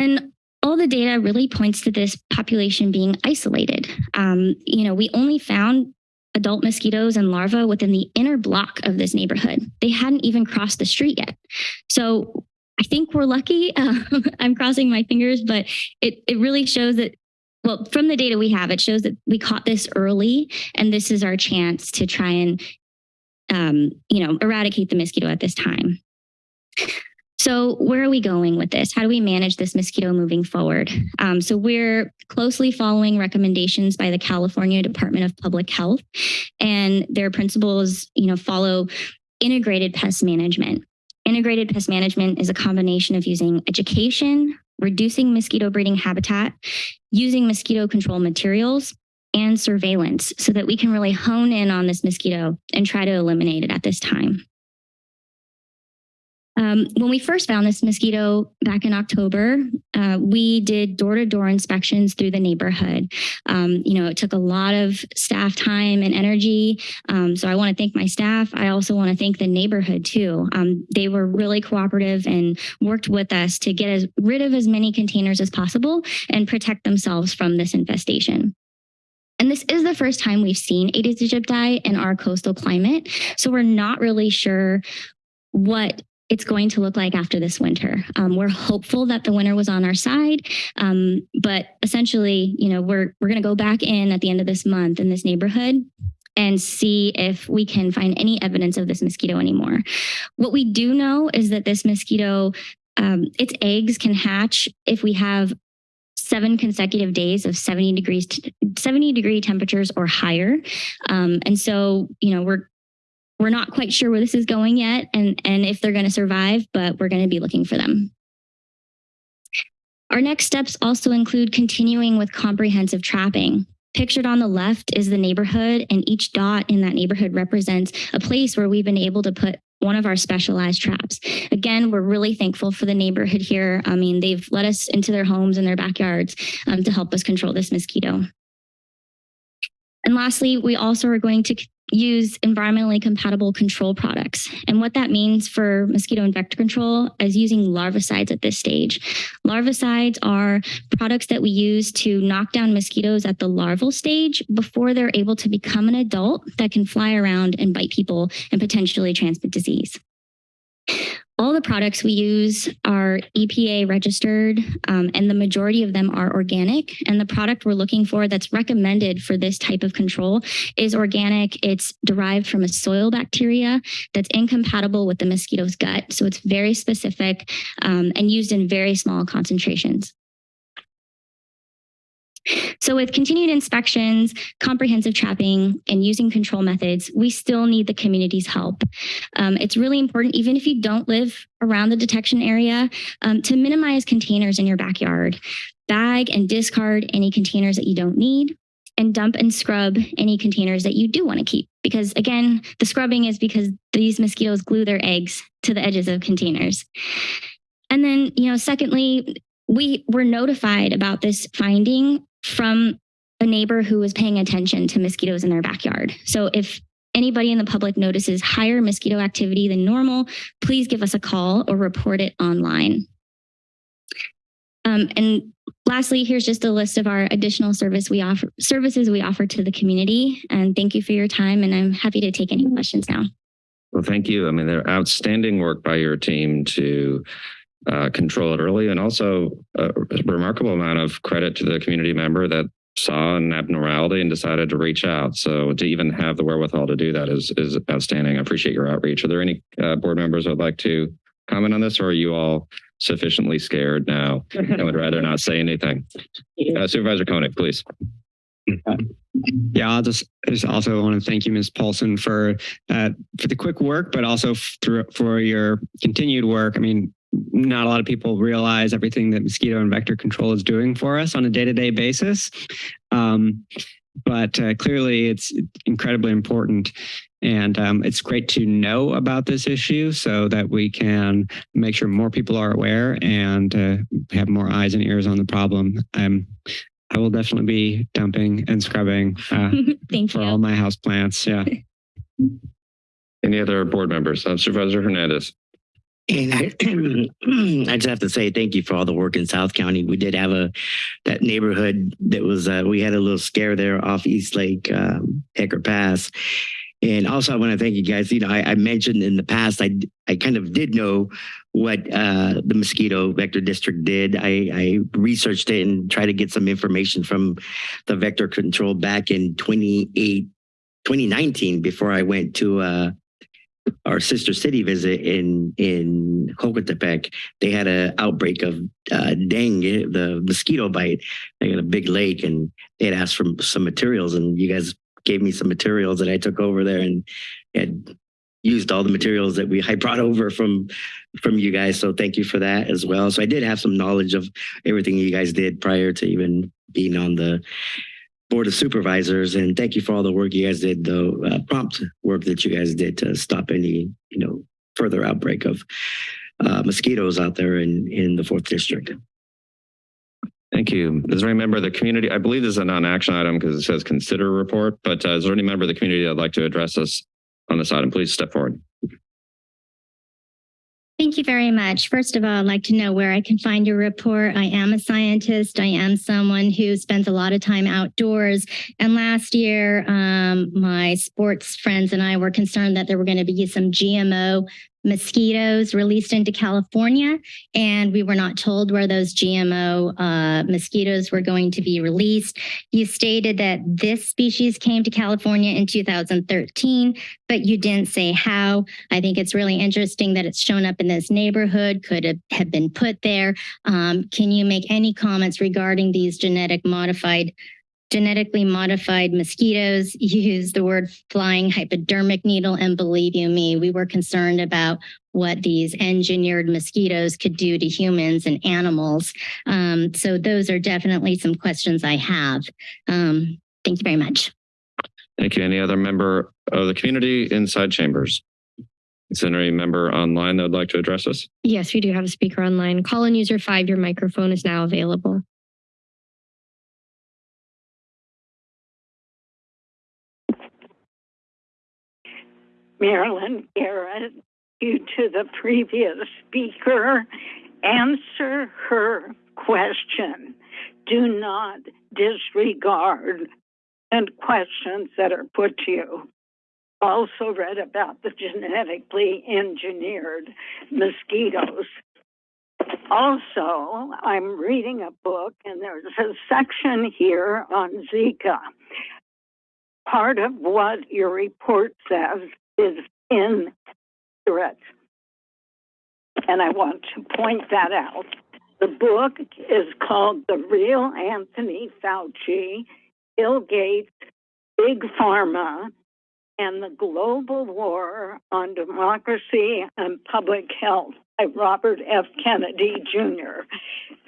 And all the data really points to this population being isolated. Um, you know, we only found adult mosquitoes and larvae within the inner block of this neighborhood. They hadn't even crossed the street yet. So I think we're lucky. Uh, I'm crossing my fingers, but it, it really shows that, well, from the data we have, it shows that we caught this early and this is our chance to try and, um, you know, eradicate the mosquito at this time. So where are we going with this? How do we manage this mosquito moving forward? Um, so we're closely following recommendations by the California Department of Public Health and their principles, you know, follow integrated pest management. Integrated pest management is a combination of using education, reducing mosquito breeding habitat, using mosquito control materials, and surveillance so that we can really hone in on this mosquito and try to eliminate it at this time. Um, when we first found this mosquito back in October, uh, we did door-to-door inspections through the neighborhood. Um, you know, it took a lot of staff time and energy. Um, so I want to thank my staff. I also want to thank the neighborhood too. Um, they were really cooperative and worked with us to get as, rid of as many containers as possible and protect themselves from this infestation. And this is the first time we've seen Aedes aegypti in our coastal climate. So we're not really sure what it's going to look like after this winter. Um, we're hopeful that the winter was on our side, um, but essentially, you know, we're we're going to go back in at the end of this month in this neighborhood and see if we can find any evidence of this mosquito anymore. What we do know is that this mosquito, um, its eggs can hatch if we have seven consecutive days of 70 degrees 70 degree temperatures or higher um, and so you know we're we're not quite sure where this is going yet and, and if they're going to survive, but we're going to be looking for them. Our next steps also include continuing with comprehensive trapping. Pictured on the left is the neighborhood and each dot in that neighborhood represents a place where we've been able to put one of our specialized traps. Again, we're really thankful for the neighborhood here. I mean, they've let us into their homes and their backyards um, to help us control this mosquito. And lastly, we also are going to use environmentally compatible control products. And what that means for mosquito and vector control is using larvicides at this stage. Larvicides are products that we use to knock down mosquitoes at the larval stage before they're able to become an adult that can fly around and bite people and potentially transmit disease. All the products we use are EPA registered um, and the majority of them are organic. And the product we're looking for that's recommended for this type of control is organic. It's derived from a soil bacteria that's incompatible with the mosquito's gut. So it's very specific um, and used in very small concentrations. So with continued inspections, comprehensive trapping, and using control methods, we still need the community's help. Um, it's really important, even if you don't live around the detection area, um, to minimize containers in your backyard. Bag and discard any containers that you don't need and dump and scrub any containers that you do want to keep. Because again, the scrubbing is because these mosquitoes glue their eggs to the edges of containers. And then, you know, secondly, we were notified about this finding from a neighbor who was paying attention to mosquitoes in their backyard. So if anybody in the public notices higher mosquito activity than normal, please give us a call or report it online. Um, and lastly, here's just a list of our additional service we offer, services we offer to the community. And thank you for your time. And I'm happy to take any questions now. Well, thank you. I mean, they're outstanding work by your team to uh, control it early and also a remarkable amount of credit to the community member that saw an abnormality and decided to reach out. So to even have the wherewithal to do that is is outstanding. I appreciate your outreach. Are there any uh, board members who would like to comment on this or are you all sufficiently scared now and would rather not say anything? Uh, Supervisor Koenig, please. Yeah, I'll just, just also want to thank you, Ms. Polson, for uh, for the quick work, but also through, for your continued work. I mean, not a lot of people realize everything that mosquito and vector control is doing for us on a day-to-day -day basis. Um, but uh, clearly it's incredibly important. And um, it's great to know about this issue so that we can make sure more people are aware and uh, have more eyes and ears on the problem. Um, I will definitely be dumping and scrubbing uh, for all my house plants. Yeah. Any other board members? Uh, Supervisor Hernandez. And I, I just have to say thank you for all the work in South County. We did have a that neighborhood that was uh, we had a little scare there off East Lake um, Hecker Pass. And also, I want to thank you guys. You know, I, I, mentioned in the past, I I kind of did know what uh, the mosquito vector district did. I, I researched it and tried to get some information from the vector control back in 28, 2019 before I went to uh, our sister city visit in in Jocotepec, they had an outbreak of uh, dengue, the mosquito bite. They had a big lake, and they had asked for some materials, and you guys gave me some materials that I took over there and had used all the materials that we I brought over from from you guys. So thank you for that as well. So I did have some knowledge of everything you guys did prior to even being on the Board of Supervisors, and thank you for all the work you guys did, the uh, prompt work that you guys did to stop any, you know, further outbreak of uh, mosquitoes out there in, in the fourth district. Thank you. Is there any member of the community? I believe this is a non-action item because it says consider report, but uh, is there any member of the community that'd like to address us on this item? Please step forward. Thank you very much. First of all, I'd like to know where I can find your report. I am a scientist. I am someone who spends a lot of time outdoors. And last year, um, my sports friends and I were concerned that there were going to be some GMO mosquitoes released into California, and we were not told where those GMO uh, mosquitoes were going to be released. You stated that this species came to California in 2013, but you didn't say how. I think it's really interesting that it's shown up in this neighborhood, could have, been put there. Um, can you make any comments regarding these genetic modified genetically modified mosquitoes use the word flying hypodermic needle. And believe you me, we were concerned about what these engineered mosquitoes could do to humans and animals. Um, so those are definitely some questions I have. Um, thank you very much. Thank you. Any other member of the community inside chambers? Is there any member online that would like to address us? Yes, we do have a speaker online. Call in user five, your microphone is now available. Marilyn Garrett, due to the previous speaker, answer her question. Do not disregard and questions that are put to you. Also read about the genetically engineered mosquitoes. Also, I'm reading a book and there's a section here on Zika. Part of what your report says is inaccurate. And I want to point that out. The book is called The Real Anthony Fauci, Bill Gates, Big Pharma, and the Global War on Democracy and Public Health by Robert F. Kennedy Jr.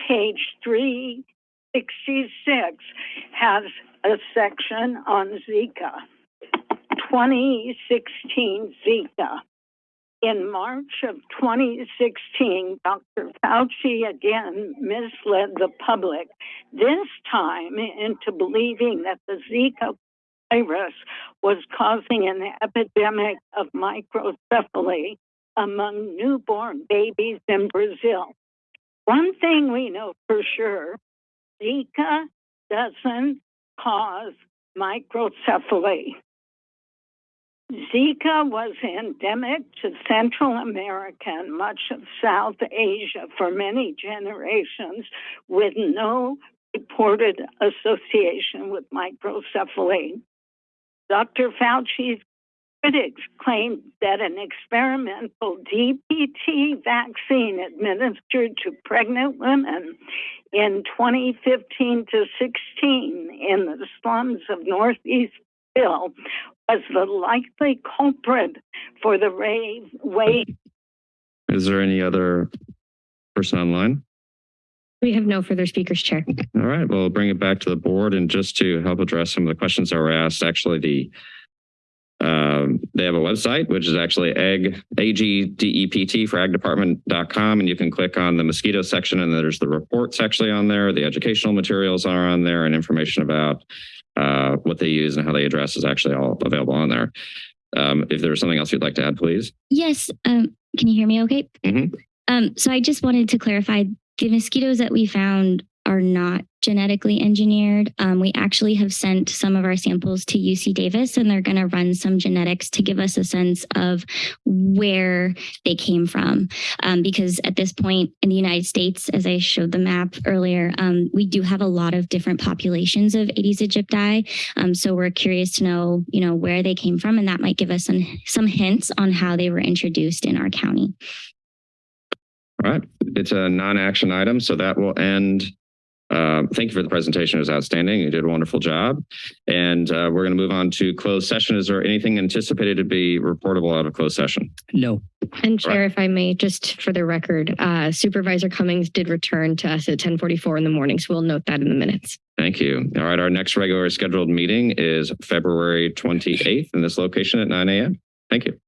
Page 366 has a section on Zika. 2016 Zika. In March of 2016, Dr. Fauci again misled the public, this time into believing that the Zika virus was causing an epidemic of microcephaly among newborn babies in Brazil. One thing we know for sure, Zika doesn't cause microcephaly. Zika was endemic to Central America and much of South Asia for many generations with no reported association with microcephaly. Dr. Fauci's critics claimed that an experimental DPT vaccine administered to pregnant women in 2015 to 16 in the slums of Northeast Bill was the likely culprit for the rave wave. Is there any other person online? We have no further speakers, Chair. All right, well, bring it back to the board and just to help address some of the questions that were asked, actually the um, they have a website, which is actually egg, A-G-D-E-P-T for agdepartment.com. And you can click on the mosquito section and there's the reports actually on there. The educational materials are on there and information about uh, what they use and how they address is actually all available on there. Um, if there's something else you'd like to add, please. Yes. Um, can you hear me okay? Mhm. Um, so I just wanted to clarify the mosquitoes that we found are not genetically engineered. Um, we actually have sent some of our samples to UC Davis and they're going to run some genetics to give us a sense of where they came from. Um, because at this point in the United States, as I showed the map earlier, um, we do have a lot of different populations of Aedes aegypti. Um, so we're curious to know, you know, where they came from and that might give us some, some hints on how they were introduced in our county. All right, it's a non-action item, so that will end. Uh, thank you for the presentation. It was outstanding. You did a wonderful job. And uh, we're going to move on to closed session. Is there anything anticipated to be reportable out of closed session? No. And Chair, if I may, just for the record, uh, Supervisor Cummings did return to us at 1044 in the morning, so we'll note that in the minutes. Thank you. All right, our next regular scheduled meeting is February 28th in this location at 9 a.m. Thank you.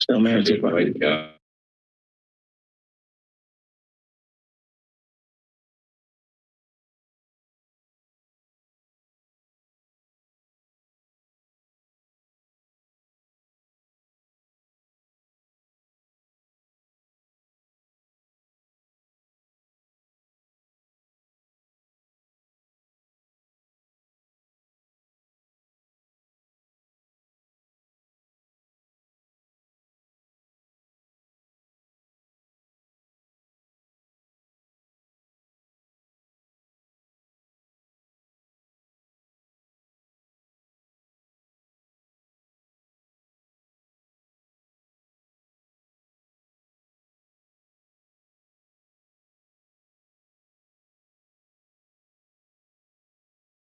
Still married to